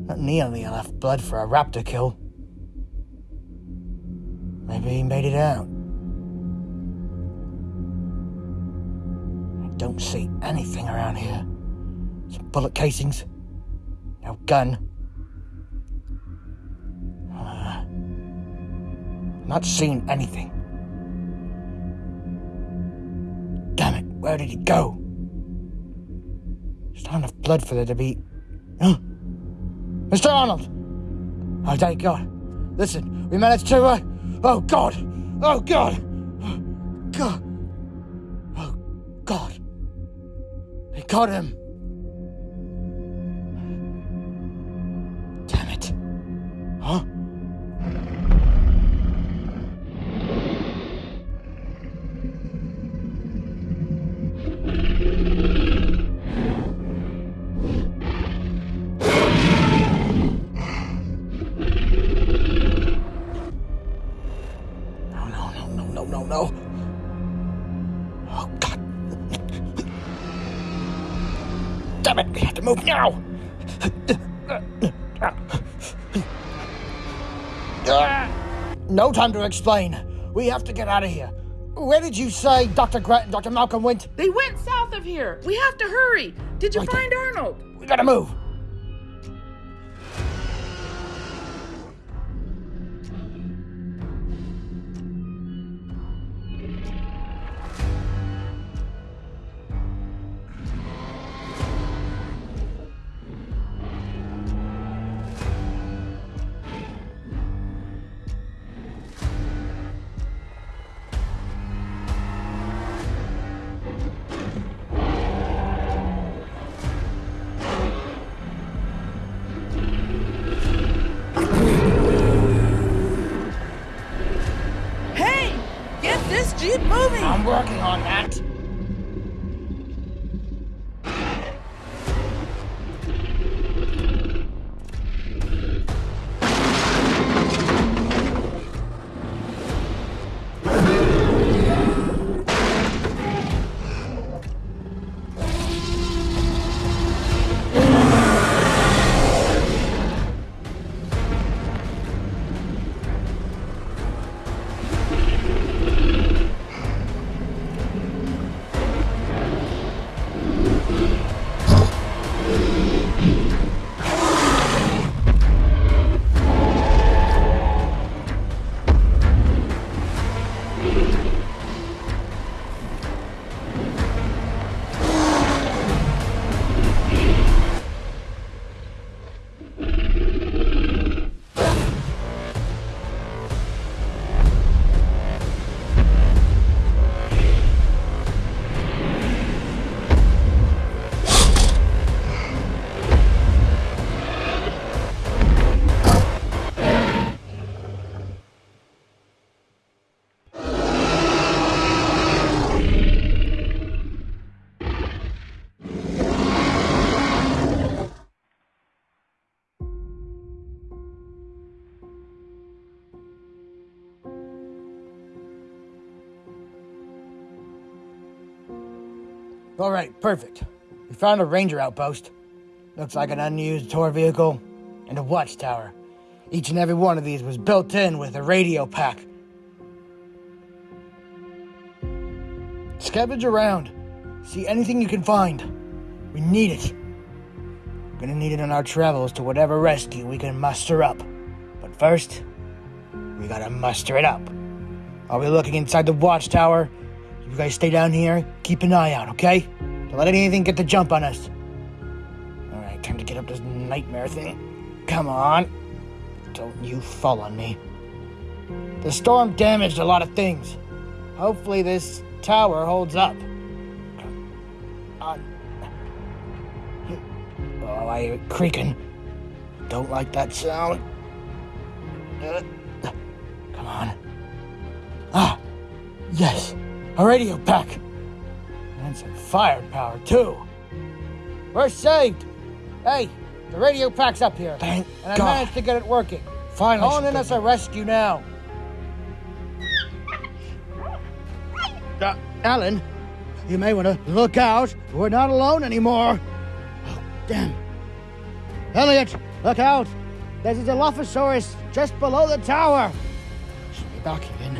Not nearly enough blood for a raptor kill. Maybe he made it out. I don't see anything around here. Some bullet casings. No gun. Uh, not seeing anything. Damn it, where did he go? There's not enough blood for there to be. Mr. Arnold! Oh, thank God. Listen, we managed to. Uh... Oh, God! Oh, God! God! Oh, God! They got him! Move now. No time to explain. We have to get out of here. Where did you say Dr. Grant and Dr. Malcolm went? They went south of here. We have to hurry. Did you Right find Arnold? We gotta move. All right, perfect. We found a ranger outpost. Looks like an unused tour vehicle and a watchtower. Each and every one of these was built in with a radio pack. Scavenge around. See anything you can find. We need it. We're gonna need it on our travels to whatever rescue we can muster up. But first, we gotta muster it up. Are we looking inside the watchtower. You guys stay down here, keep an eye out, okay? Don't let anything get the jump on us. Alright, time to get up this nightmare thing. Come on. Don't you fall on me. The storm damaged a lot of things. Hopefully, this tower holds up. Oh, I hear it creaking. Don't like that sound. Uh, Come on. Ah, yes, a radio pack. And some firepower, too. We're saved. Hey, the radio pack's up here. Thank and I God. managed to get it working. Finally. Calling in us a rescue now. Uh, Alan, you may want to look out. We're not alone anymore. Oh, damn. Elliot, look out. There's a Dilophosaurus just below the tower. Stay back, Ian.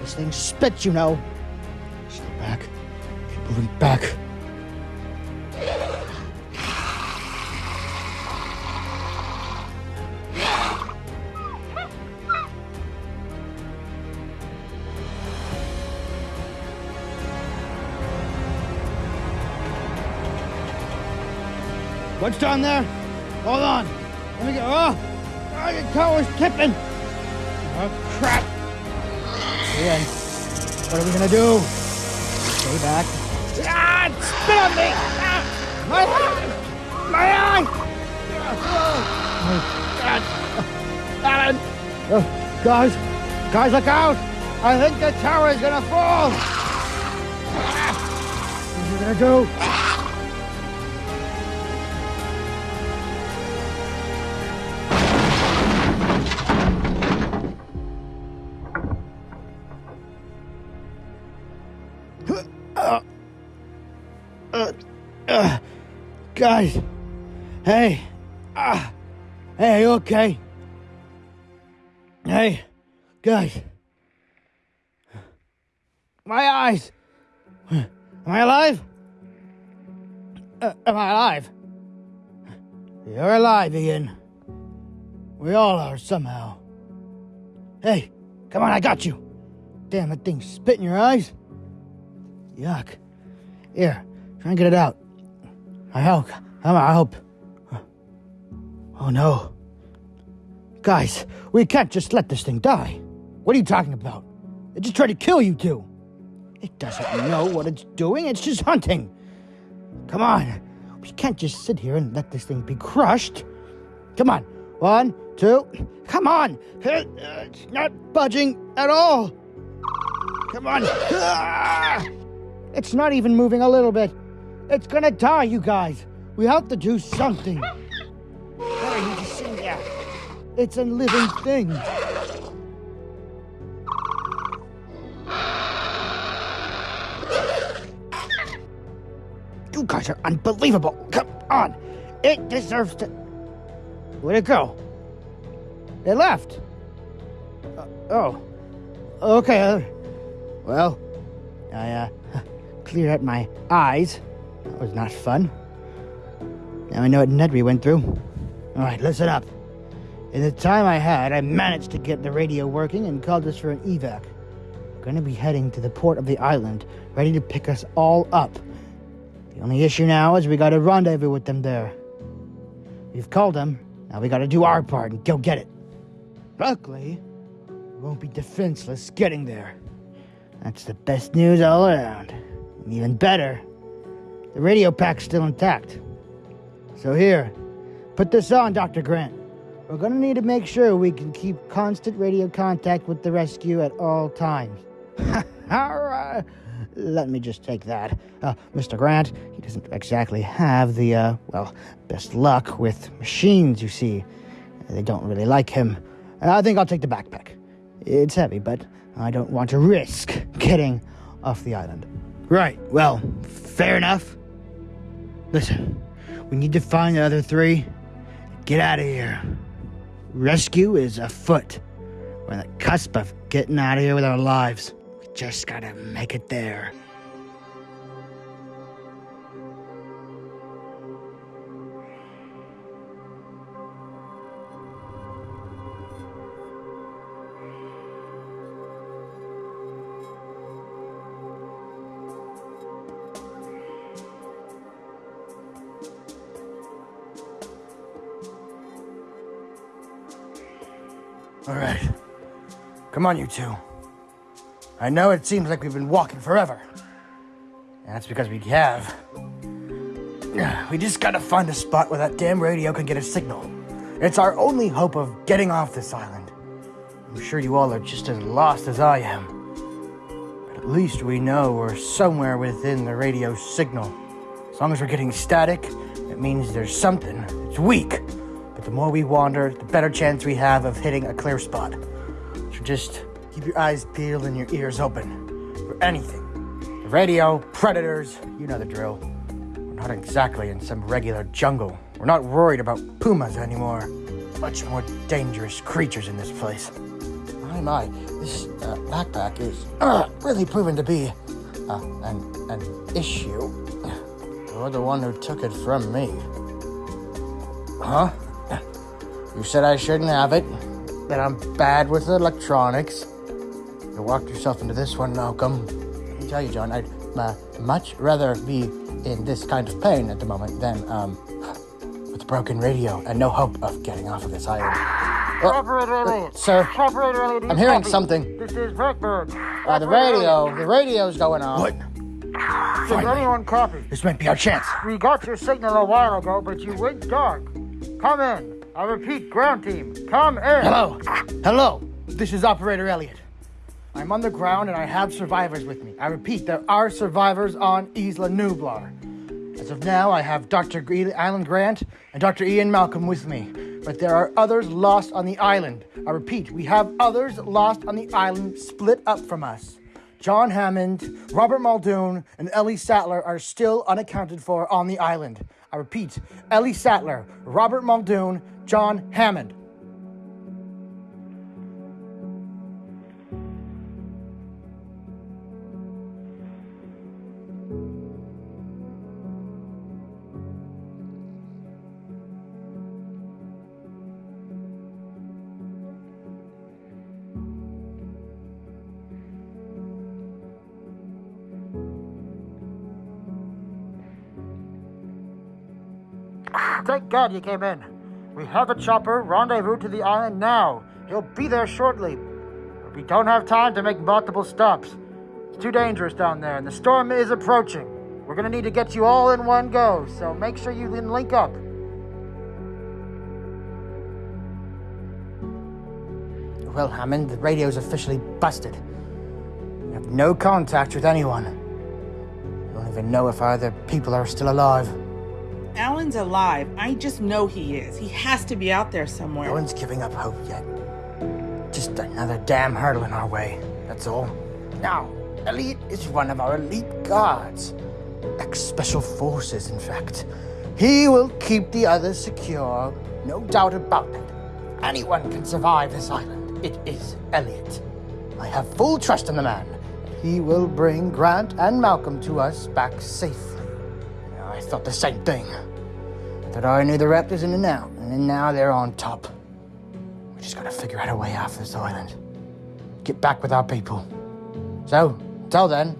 This thing spits, you know. Back. Keep moving back. What's down there? Hold on. Let me go. Oh, oh the tower's tipping. Oh, crap. What are we going to do? Stay back. Ah, it spit on me. Ah, my eye. My eye. Oh, God. Alan. Guys. Guys, look out. I think the tower is to fall. Ah, what are you to do? Guys, hey, ah, hey, okay? Hey, guys, my eyes. Am I alive? Uh, am I alive? You're alive, Ian. We all are somehow. Hey, come on, I got you. Damn, that thing spit in your eyes. Yuck. Here, try and get it out. I hope. I hope. Oh no. Guys, we can't just let this thing die. What are you talking about? It just tried to kill you two. It doesn't know what it's doing, it's just hunting. Come on. We can't just sit here and let this thing be crushed. Come on. One, two. Come on. It's not budging at all. Come on. It's not even moving a little bit. It's gonna die, you guys. We have to do something. What are you just sitting there? It's a living thing. You guys are unbelievable. Come on. It deserves to. Where'd it go? It left. Uh, oh. Okay. Uh, well, I uh, *laughs* cleared out my eyes. That was not fun. Now I know what Nedry went through. Alright, listen up. In the time I had, I managed to get the radio working and called us for an evac. We're gonna be heading to the port of the island, ready to pick us all up. The only issue now is we got a rendezvous with them there. We've called them, now we gotta do our part and go get it. Luckily, we won't be defenseless getting there. That's the best news all around. And even better, the radio pack's still intact. So here, put this on, Dr. Grant. We're gonna need to make sure we can keep constant radio contact with the rescue at all times. *laughs* all right. Let me just take that. Uh, Mr. Grant, he doesn't exactly have the, uh, well, best luck with machines, you see. They don't really like him. I think I'll take the backpack. It's heavy, but I don't want to risk getting off the island. Right, well, fair enough. Listen, we need to find the other three. Get out of here. Rescue is afoot. We're on the cusp of getting out of here with our lives. We just gotta make it there. All right. Come on, you two. I know it seems like we've been walking forever. And that's because we have. *sighs* We just gotta find a spot where that damn radio can get a signal. It's our only hope of getting off this island. I'm sure you all are just as lost as I am. But at least we know we're somewhere within the radio signal. As long as we're getting static, it means there's something. It's weak. But the more we wander, the better chance we have of hitting a clear spot. So just keep your eyes peeled and your ears open for anything. The radio, predators, you know the drill. We're not exactly in some regular jungle. We're not worried about pumas anymore. Much more dangerous creatures in this place. My, my, this uh, backpack is uh, really proven to be uh, an, an issue. You're the one who took it from me. Huh? You said I shouldn't have it, that I'm bad with electronics. You walked yourself into this one, Malcolm. Let me tell you, John, I'd uh, much rather be in this kind of pain at the moment than um, with a broken radio and no hope of getting off of this island. Oh, Operator uh, Elliot. sir, Elliot. I'm hearing something. This is Blackbird. Uh, the radio, the radio's going on. What? Does anyone copy? This might be our chance. We got your signal a while ago, but you went dark. Come in. I repeat, ground team, come in. Hello. Hello. This is Operator Elliot. I'm on the ground and I have survivors with me. I repeat, there are survivors on Isla Nublar. As of now, I have Dr. Alan Grant and Dr. Ian Malcolm with me. But there are others lost on the island. I repeat, we have others lost on the island split up from us. John Hammond, Robert Muldoon, and Ellie Sattler are still unaccounted for on the island. I repeat, Ellie Sattler, Robert Muldoon, John Hammond. Thank God you came in. We have a chopper rendezvous to the island now. He'll be there shortly. But we don't have time to make multiple stops. It's too dangerous down there, and the storm is approaching. We're gonna need to get you all in one go, so make sure you can link up. Well, Hammond, the radio's officially busted. We have no contact with anyone. I don't even know if either people are still alive. Alan's alive. I just know he is. He has to be out there somewhere. No one's giving up hope yet. Just another damn hurdle in our way, that's all. Now, Elliot is one of our elite guards. Ex special forces, in fact. He will keep the others secure, no doubt about it. Anyone can survive this island. It is Elliot. I have full trust in the man. He will bring Grant and Malcolm to us back safely. I thought the same thing. Thought I knew the Raptors in and out, and then now they're on top. We just gotta figure out a way off this island. Get back with our people. So, until then,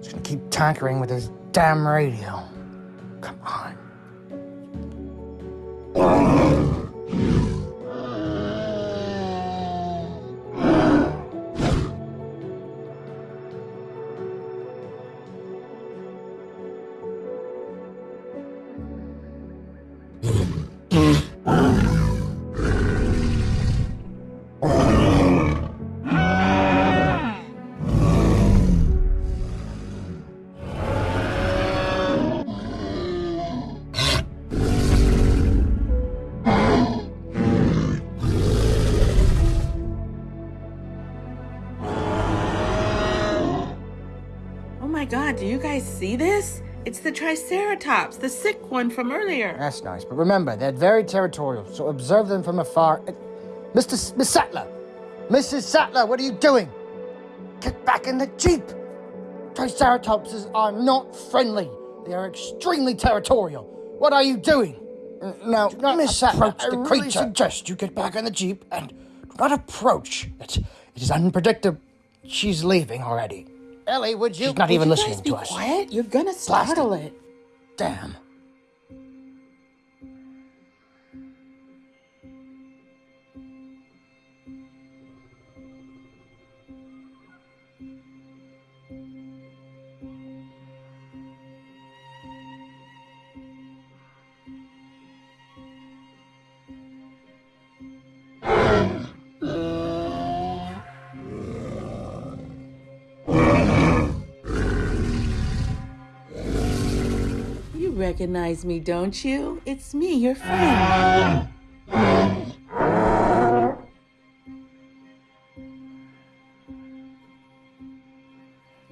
just gonna keep tankering with this damn radio. Come on. God, do you guys see this? It's the Triceratops, the sick one from earlier. That's nice, but remember, they're very territorial, so observe them from afar. Uh, Mr. S- Miss Sattler! Mrs. Sattler, what are you doing? Get back in the Jeep! Triceratopses are not friendly. They are extremely territorial. What are you doing? Now, Miss Sattler, I really suggest you get back in the Jeep and do not approach it. It is unpredictable. She's leaving already. Ellie, would you? She's not Would even you listening guys be to us. quiet? You're gonna startle it. Damn. Recognize me, don't you? It's me, your friend.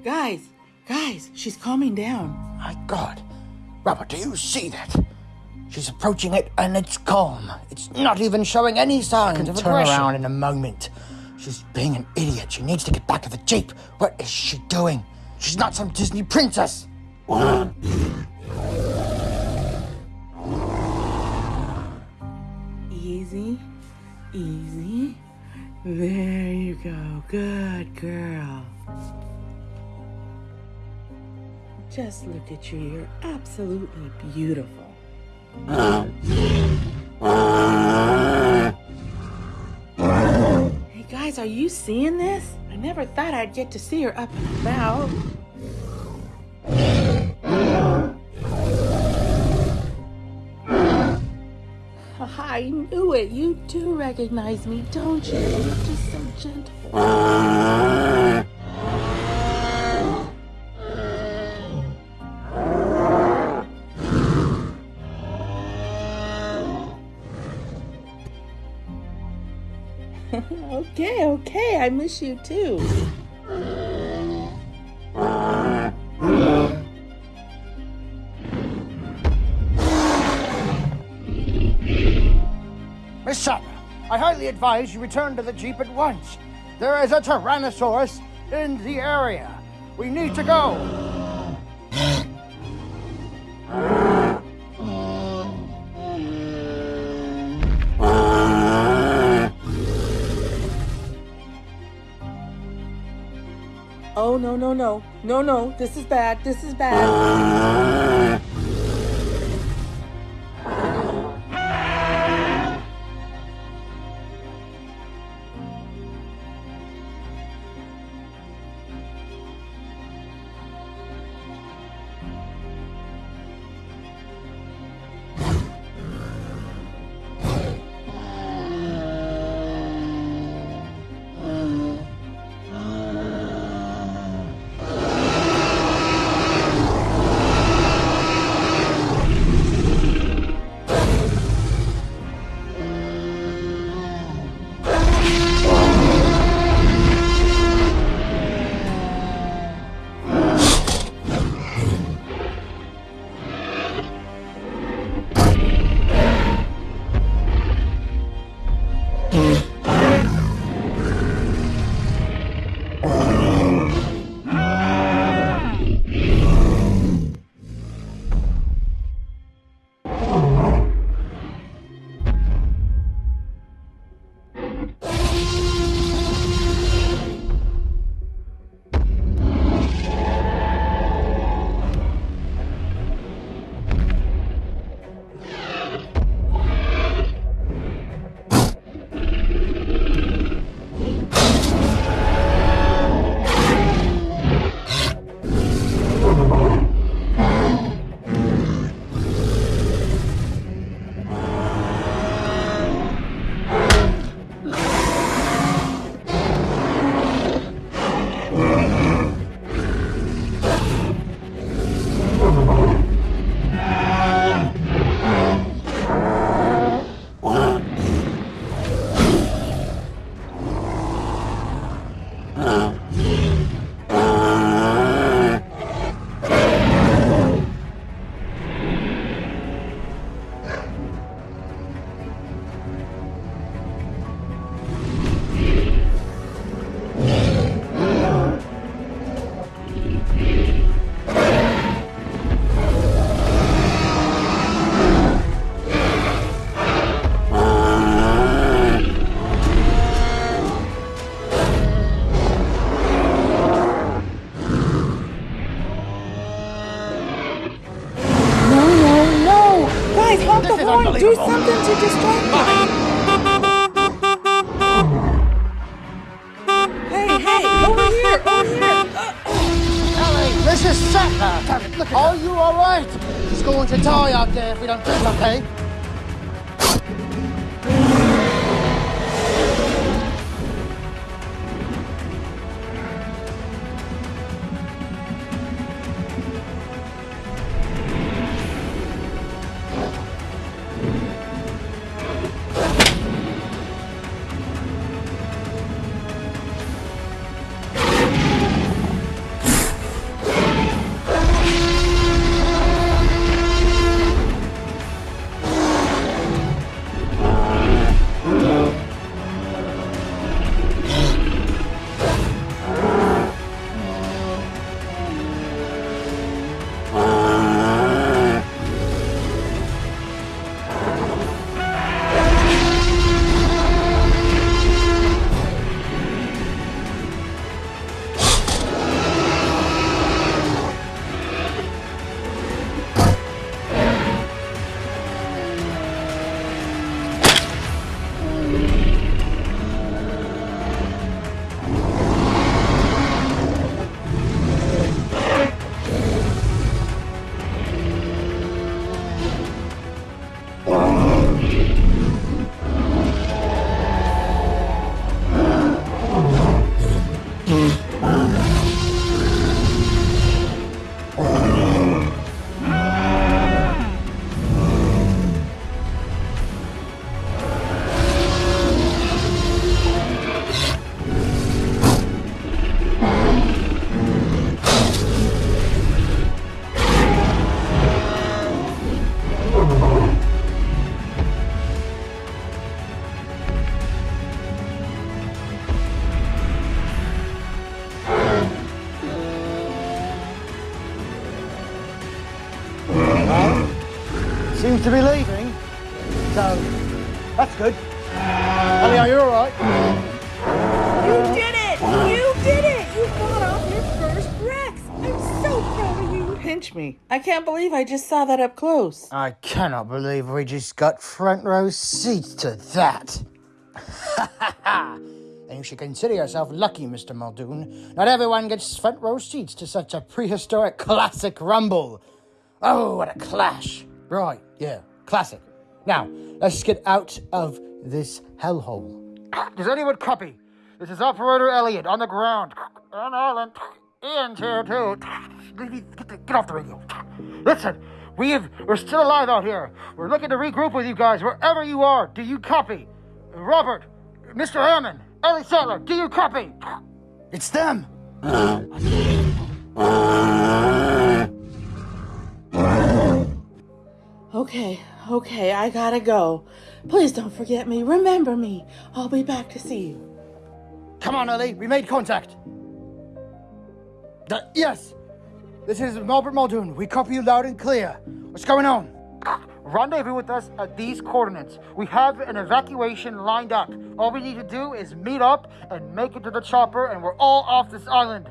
Guys, guys, she's calming down. My God. Robert, do you see that? She's approaching it and it's calm. It's not even showing any signs of turn aggression. around in a moment. She's being an idiot. She needs to get back to the Jeep. What is she doing? She's not some Disney princess. Easy, easy. There you go. Good girl. Just look at you. You're absolutely beautiful. Hey guys, are you seeing this? I never thought I'd get to see her up and about. I knew it. You do recognize me, don't you? You're just so gentle. *laughs* okay, okay, I miss you too. Highly advise you return to the Jeep at once. There is a Tyrannosaurus in the area. We need to go. Oh, no, no, no. No, no. This is bad. This is bad. Do something to distract me. Hey, hey, over here, over here. Uh, uh. Ellie, this is Sattler. Are you alright? He's going to die out there if we don't do something. I can't believe I just saw that up close. I cannot believe we just got front row seats to that. *laughs* and you should consider yourself lucky, Mr. Muldoon. Not everyone gets front row seats to such a prehistoric classic rumble. Oh, what a clash. Right, yeah, classic. Now, let's get out of this hellhole. Does anyone copy? This is Operator Elliot on the ground. And Alan. Ian's here too. Get, get off the radio. Listen, we have, we're still alive out here. We're looking to regroup with you guys wherever you are. Do you copy? Robert, Mr. Hammond, Ellie Sattler, do you copy? It's them! Okay, okay, I gotta go. Please don't forget me. Remember me. I'll be back to see you. Come on, Ellie, we made contact. Uh, yes! This is Albert Muldoon. We copy you loud and clear. What's going on? Rendezvous with us at these coordinates. We have an evacuation lined up. All we need to do is meet up and make it to the chopper, and we're all off this island.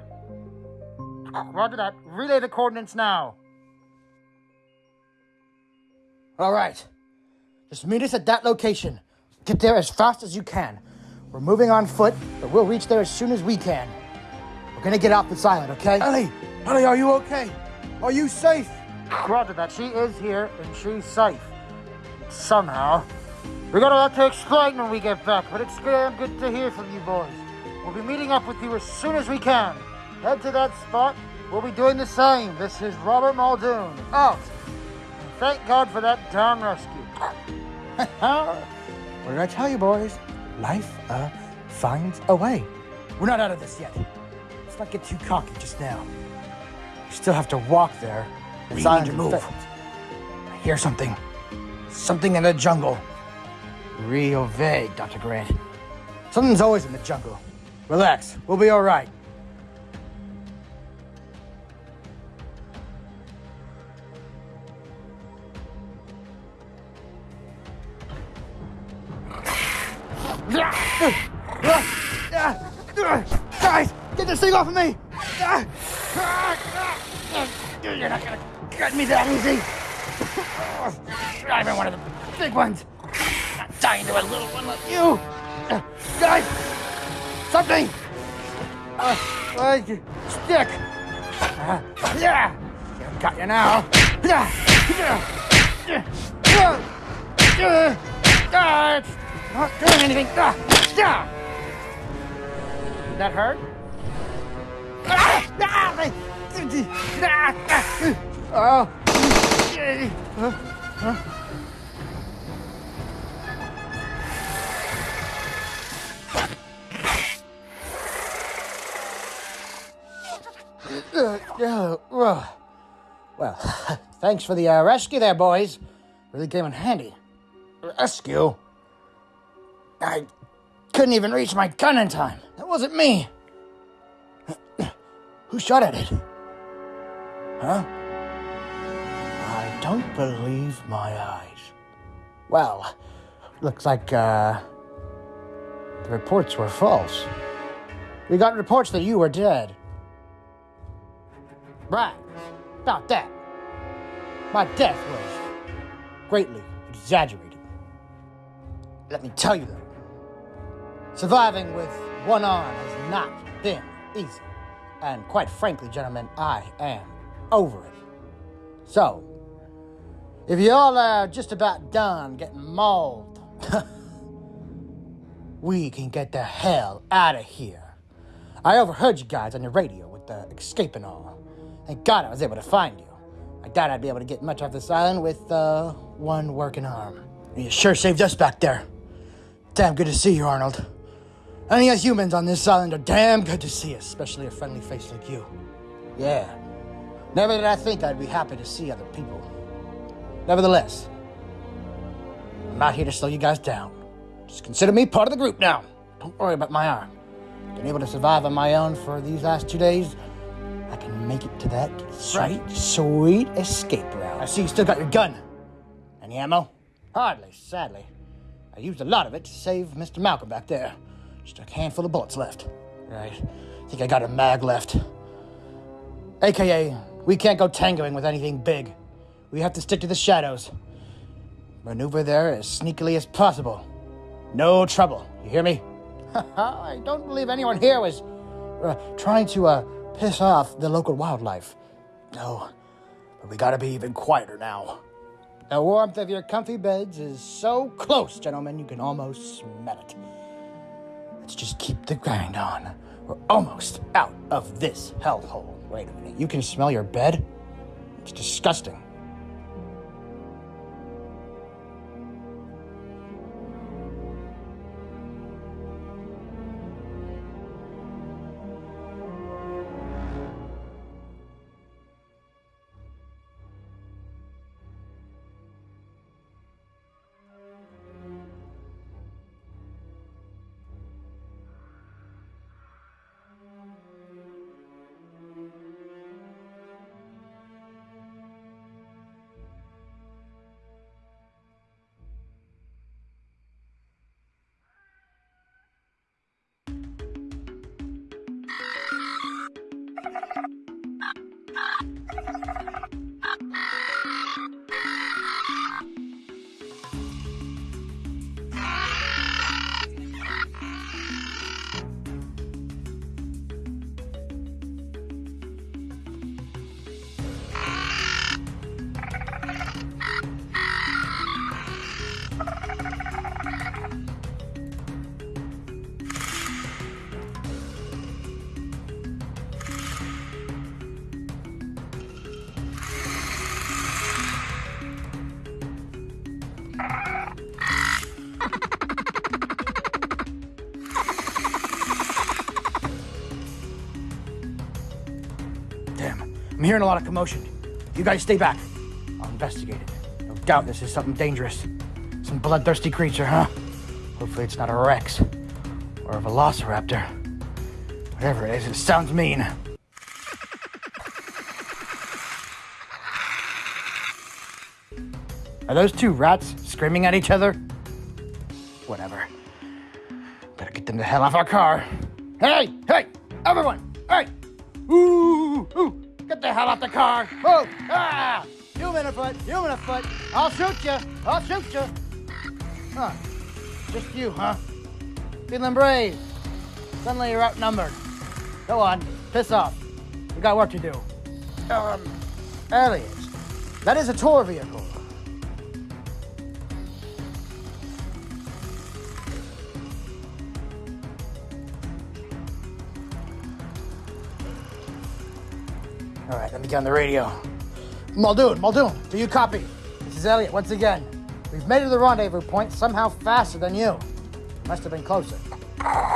Roger that. Relay the coordinates now. All right. Just meet us at that location. Get there as fast as you can. We're moving on foot, but we'll reach there as soon as we can. We're gonna get off this island, okay? Ellie! Ellie, are you okay? Are you safe? Roger that. She is here and she's safe. Somehow. We got a lot to explain when we get back, but it's damn good to hear from you boys. We'll be meeting up with you as soon as we can. Head to that spot. We'll be doing the same. This is Robert Muldoon. Out. And thank God for that damn rescue. *laughs* what did I tell you, boys? Life, uh, finds a way. We're not out of this yet. Let's not get too cocky just now. You still have to walk there. It's We need to move. I hear something. Something in the jungle. Real vague, Dr. Grant. Something's always in the jungle. Relax. We'll be all right. Off of me! Thanks for the uh, rescue there, boys. Really came in handy. Rescue? I couldn't even reach my gun in time. That wasn't me. *clears throat* Who shot at it? Huh? I don't believe my eyes. Well, looks like uh, the reports were false. We got reports that you were dead. Right. About that. My death was greatly exaggerated. Let me tell you though, surviving with one arm has not been easy. And quite frankly, gentlemen, I am over it. So, if you all are just about done getting mauled, *laughs* we can get the hell out of here. I overheard you guys on your radio with the escape and all. Thank God I was able to find you. I doubt I'd be able to get much off this island with uh, one working arm. You sure saved us back there. Damn good to see you, Arnold. Any us humans on this island are damn good to see, especially a friendly face like you. Yeah. Never did I think I'd be happy to see other people. Nevertheless, I'm not here to slow you guys down. Just consider me part of the group now. Don't worry about my arm. Been able to survive on my own for these last two days. I can make it to that sweet, sweet escape route. I see you still got your gun. Any ammo? Hardly, sadly. I used a lot of it to save Mr. Malcolm back there. Just a handful of bullets left. Right. I think I got a mag left. AKA, we can't go tangoing with anything big. We have to stick to the shadows. Maneuver there as sneakily as possible. No trouble. You hear me? *laughs* I don't believe anyone here was uh, trying to uh, piss off the local wildlife. No, but we gotta be even quieter now. The warmth of your comfy beds is so close, gentlemen, you can almost smell it. Let's just keep the grind on. We're almost out of this hellhole. Wait a minute, you can smell your bed? It's disgusting. Hearing a lot of commotion. You guys stay back. I'll investigate it. No doubt this is something dangerous. Some bloodthirsty creature, huh? Hopefully it's not a Rex or a Velociraptor. Whatever it is, it sounds mean. Are those two rats screaming at each other? Whatever. Better get them the hell off our car. Hey, I'll shoot you, I'll shoot you. Huh, just you, huh? Feeling brave. Suddenly you're outnumbered. Go on, piss off. We got work to do. Um, Elliot, that is a tour vehicle. All right, let me get on the radio. Muldoon, Muldoon, do you copy? This is Elliot once again. We've made it to the rendezvous point somehow faster than you. Must have been closer.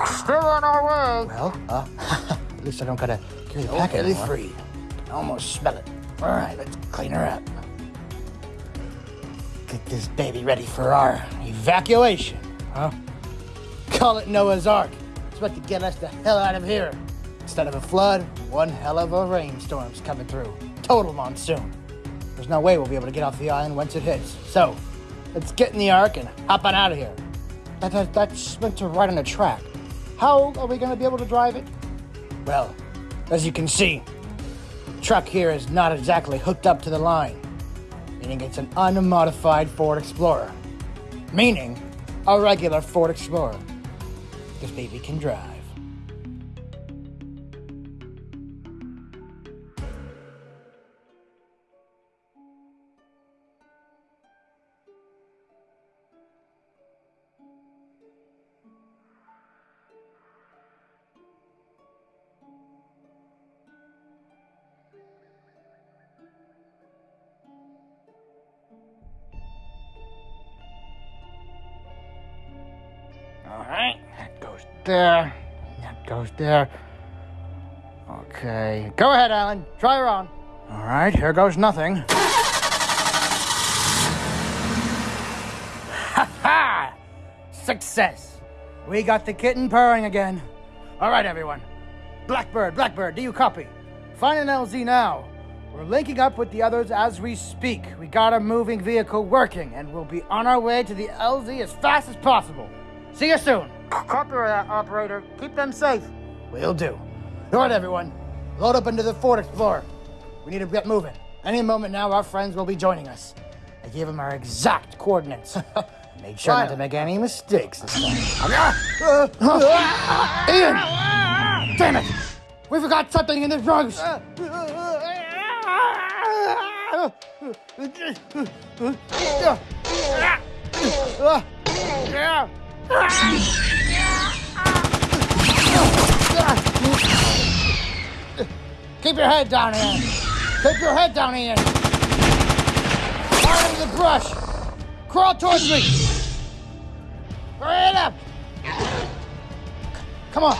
Still on our way. Well, uh, *laughs* at least I don't gotta carry the packet Illy anymore. free. I almost smell it. All right, let's clean her up. Get this baby ready for our evacuation, huh? Call it Noah's Ark. It's about to get us the hell out of here. Instead of a flood, one hell of a rainstorm's coming through. Total monsoon. There's no way we'll be able to get off the island once it hits. So, let's get in the Ark and hop on out of here. That, that, that's meant to ride on a track. How are we going to be able to drive it? Well, as you can see, the truck here is not exactly hooked up to the line, meaning it's an unmodified Ford Explorer, meaning a regular Ford Explorer. This baby can drive. There. Okay, go ahead, Alan. Try her on. All right, here goes nothing. Ha ha! Success. We got the kitten purring again. All right, everyone. Blackbird, Blackbird, do you copy? Find an LZ now. We're linking up with the others as we speak. We got a moving vehicle working, and we'll be on our way to the LZ as fast as possible. See you soon. Copy that, operator. Keep them safe. Will do. All right, everyone. Load up into the Ford Explorer. We need to get moving. Any moment now, our friends will be joining us. I gave them our exact coordinates. *laughs* Made sure not to make any mistakes this time. *laughs* Ian! Damn it! We forgot something in the drugs! *laughs* Keep your head down, Ian! Keep your head down, Ian! Out of the brush! Crawl towards me! Hurry it up! Come on!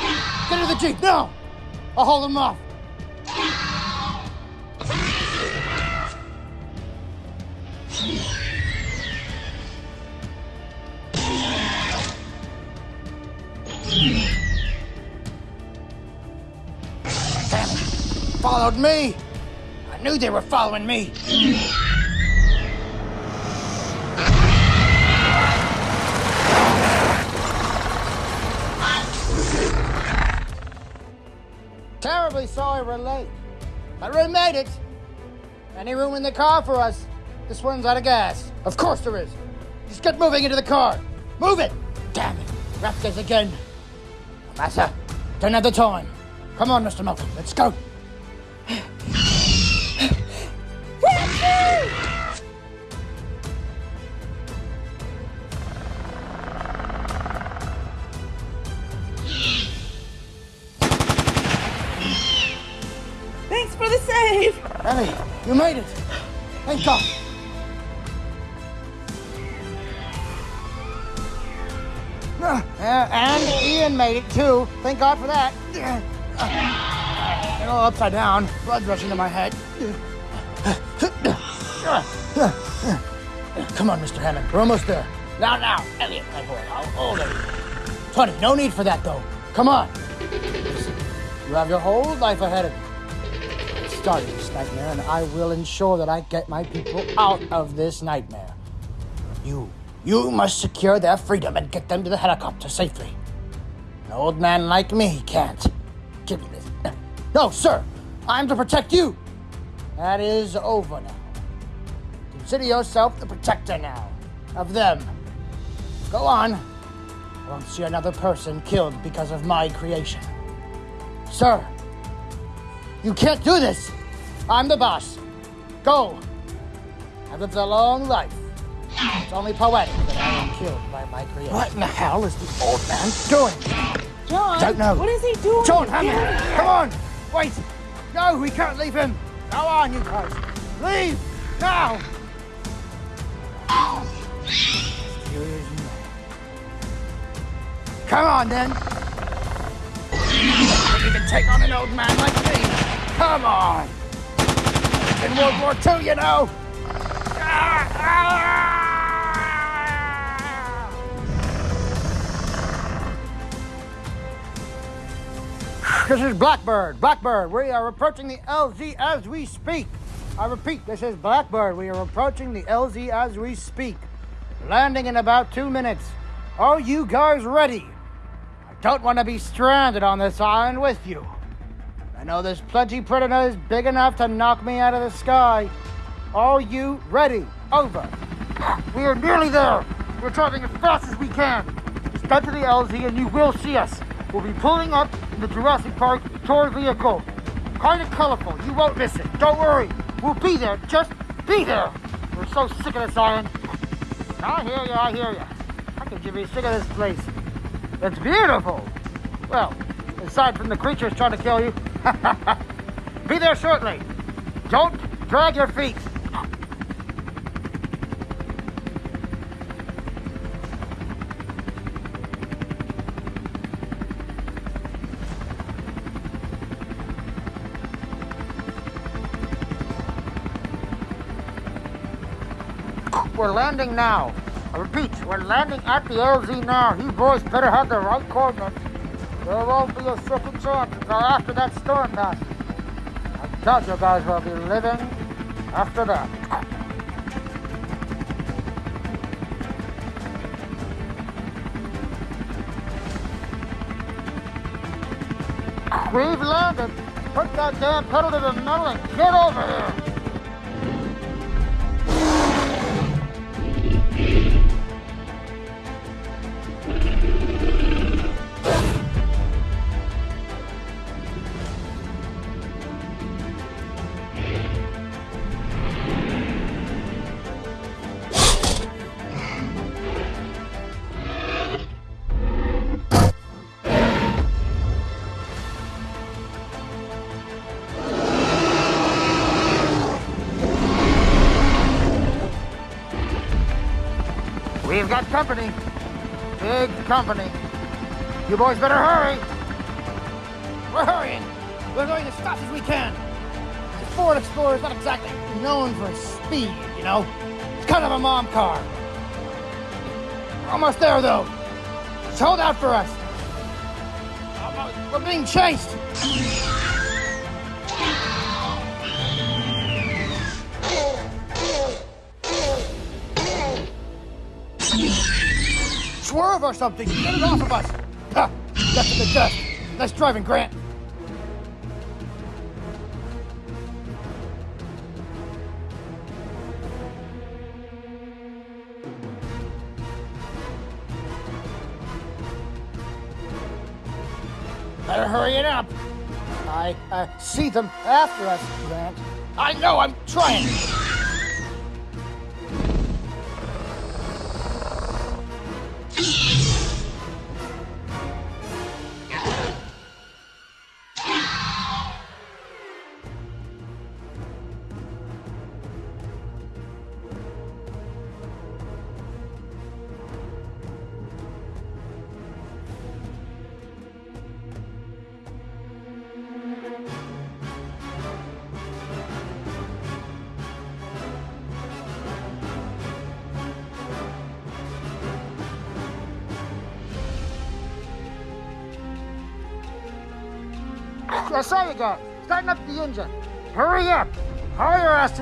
Get into the Jeep, now! I'll hold them off! Damn Followed me! I knew they were following me! Terribly sorry we're late. But we made it. Any room in the car for us? This one's out of gas. Of course there is. Just get moving into the car. Move it! Damn it. Raptors again. Massa, don't have the time. Come on, Mr. Malcolm. Let's go. Thanks for the save. Emmy, you made it. Thank God. Uh, and Ian made it too. Thank God for that. Uh, *clears throat* all upside down, blood rushing to my head. Come on, Mr. Hammond. We're almost there. Now, now, Elliot, my boy. I'll hold it. Tony, no need for that, though. Come on. You have your whole life ahead of you. Start this nightmare, and I will ensure that I get my people out of this nightmare. You, you must secure their freedom and get them to the helicopter safely. An old man like me can't. Give me this. No, sir. I'm to protect you. That is over now. Consider yourself the protector now of them. Go on. I won't see another person killed because of my creation. Sir, you can't do this. I'm the boss. Go. I've lived a long life. It's only poetic that I am killed by my creation. What in the hell is the old man doing? John. I Don't know. What is he doing? John come on! Wait! No, we can't leave him! Go on, you guys! Leave! Now! Come on, then! You can take on an old man like me! Come on! In World War II, you know! Ah, ah! This is Blackbird. Blackbird, we are approaching the LZ as we speak. I repeat, this is Blackbird. We are approaching the LZ as we speak. Landing in about two minutes. Are you guys ready? I don't want to be stranded on this island with you. I know there's plenty predators big enough to knock me out of the sky. Are you ready? Over. We are nearly there. We're driving as fast as we can. Step to the LZ and you will see us. We'll be pulling up in the Jurassic Park tour vehicle. Kind of colorful. You won't miss it. Don't worry. We'll be there. Just be there. We're so sick of this island. I hear you. I hear you. I could you be sick of this place. It's beautiful. Well, aside from the creatures trying to kill you. *laughs* be there shortly. Don't drag your feet. We're landing now. I repeat, we're landing at the LZ now. You boys better have the right coordinates. There won't be a second chance until after that storm passes. Now thought you guys will be living after that. We've landed. Put that damn pedal to the metal and get over here. Got company. Big company. You boys better hurry. We're hurrying. We're going as fast as we can. The Ford Explorer is not exactly known for speed, you know. It's kind of a mom car. Almost there, though. Just hold out for us. We're being chased. Or something. Get it off of us. Ha! Left the dust. Nice driving, Grant. Better hurry it up. I uh, see them after us, Grant. I know, I'm trying.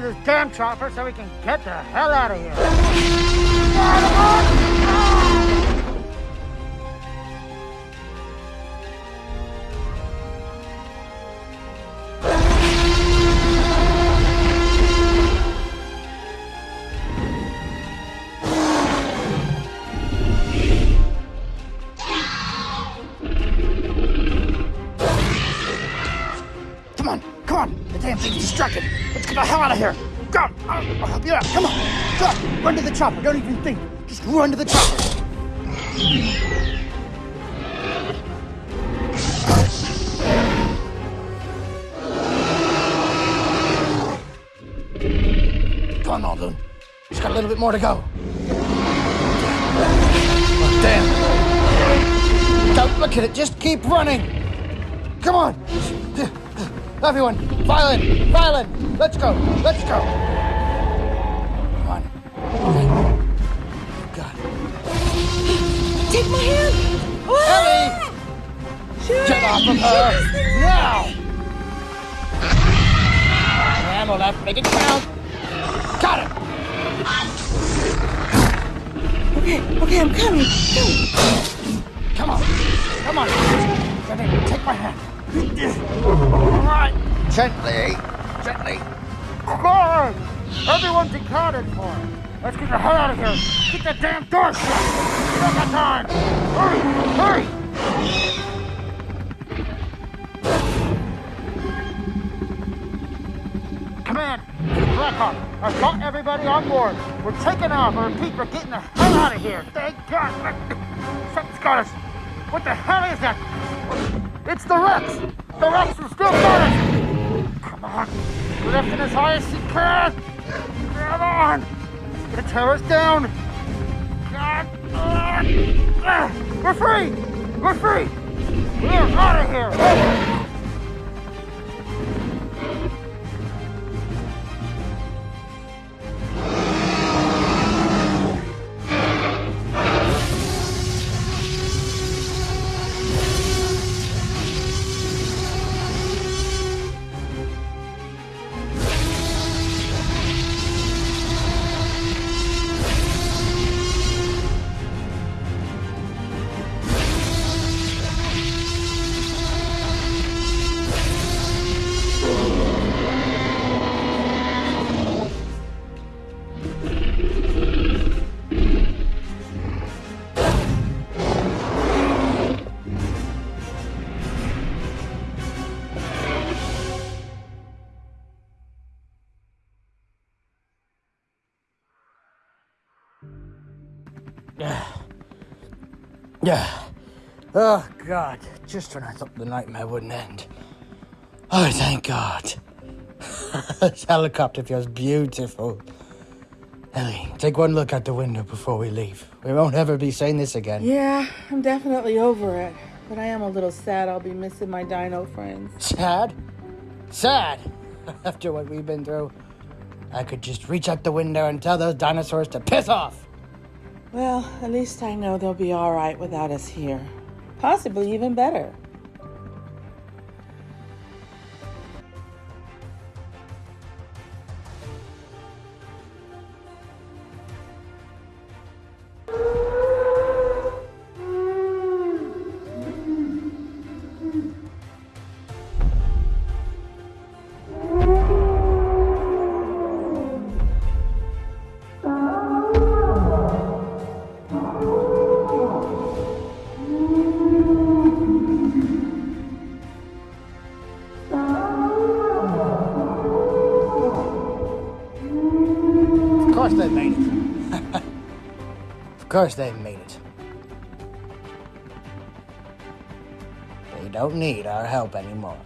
To this damn chopper so we can get the hell out of here. Chopper. Don't even think. Just run to the chopper. Come on, Muldoon. Just got a little bit more to go. Oh, damn. Don't look at it. Just keep running. Come on. Everyone, violin, violin. Let's go. Let's go. My hand. Ellie! Shoot Get off of her! Now! Ammo left. Make it count. Got it. Okay, okay, I'm coming. Come. Come on. Come on. Jenny, take my hand. All right. Gently. Gently. Good. Everyone's accounted for. Let's get the hell out of here. Get that damn door shut. Command, Blackhawk. I've got everybody on board. We're taking off. I repeat, we're getting the hell out of here. Thank God. Something's got us. What the hell is that? It's the Rex. The Rex is still us. Come on. Lift it as high as you can. Come on. It's gonna tear us down. God. We're free. We're free. We're out of here. Oh, God. Just when I thought the nightmare wouldn't end. Oh, thank God. *laughs* this helicopter feels beautiful. Ellie, take one look out the window before we leave. We won't ever be saying this again. Yeah, I'm definitely over it. But I am a little sad I'll be missing my dino friends. Sad? Sad? *laughs* After what we've been through, I could just reach out the window and tell those dinosaurs to piss off. Well, at least I know they'll be alright without us here. Possibly even better. Course they made it. They don't need our help anymore.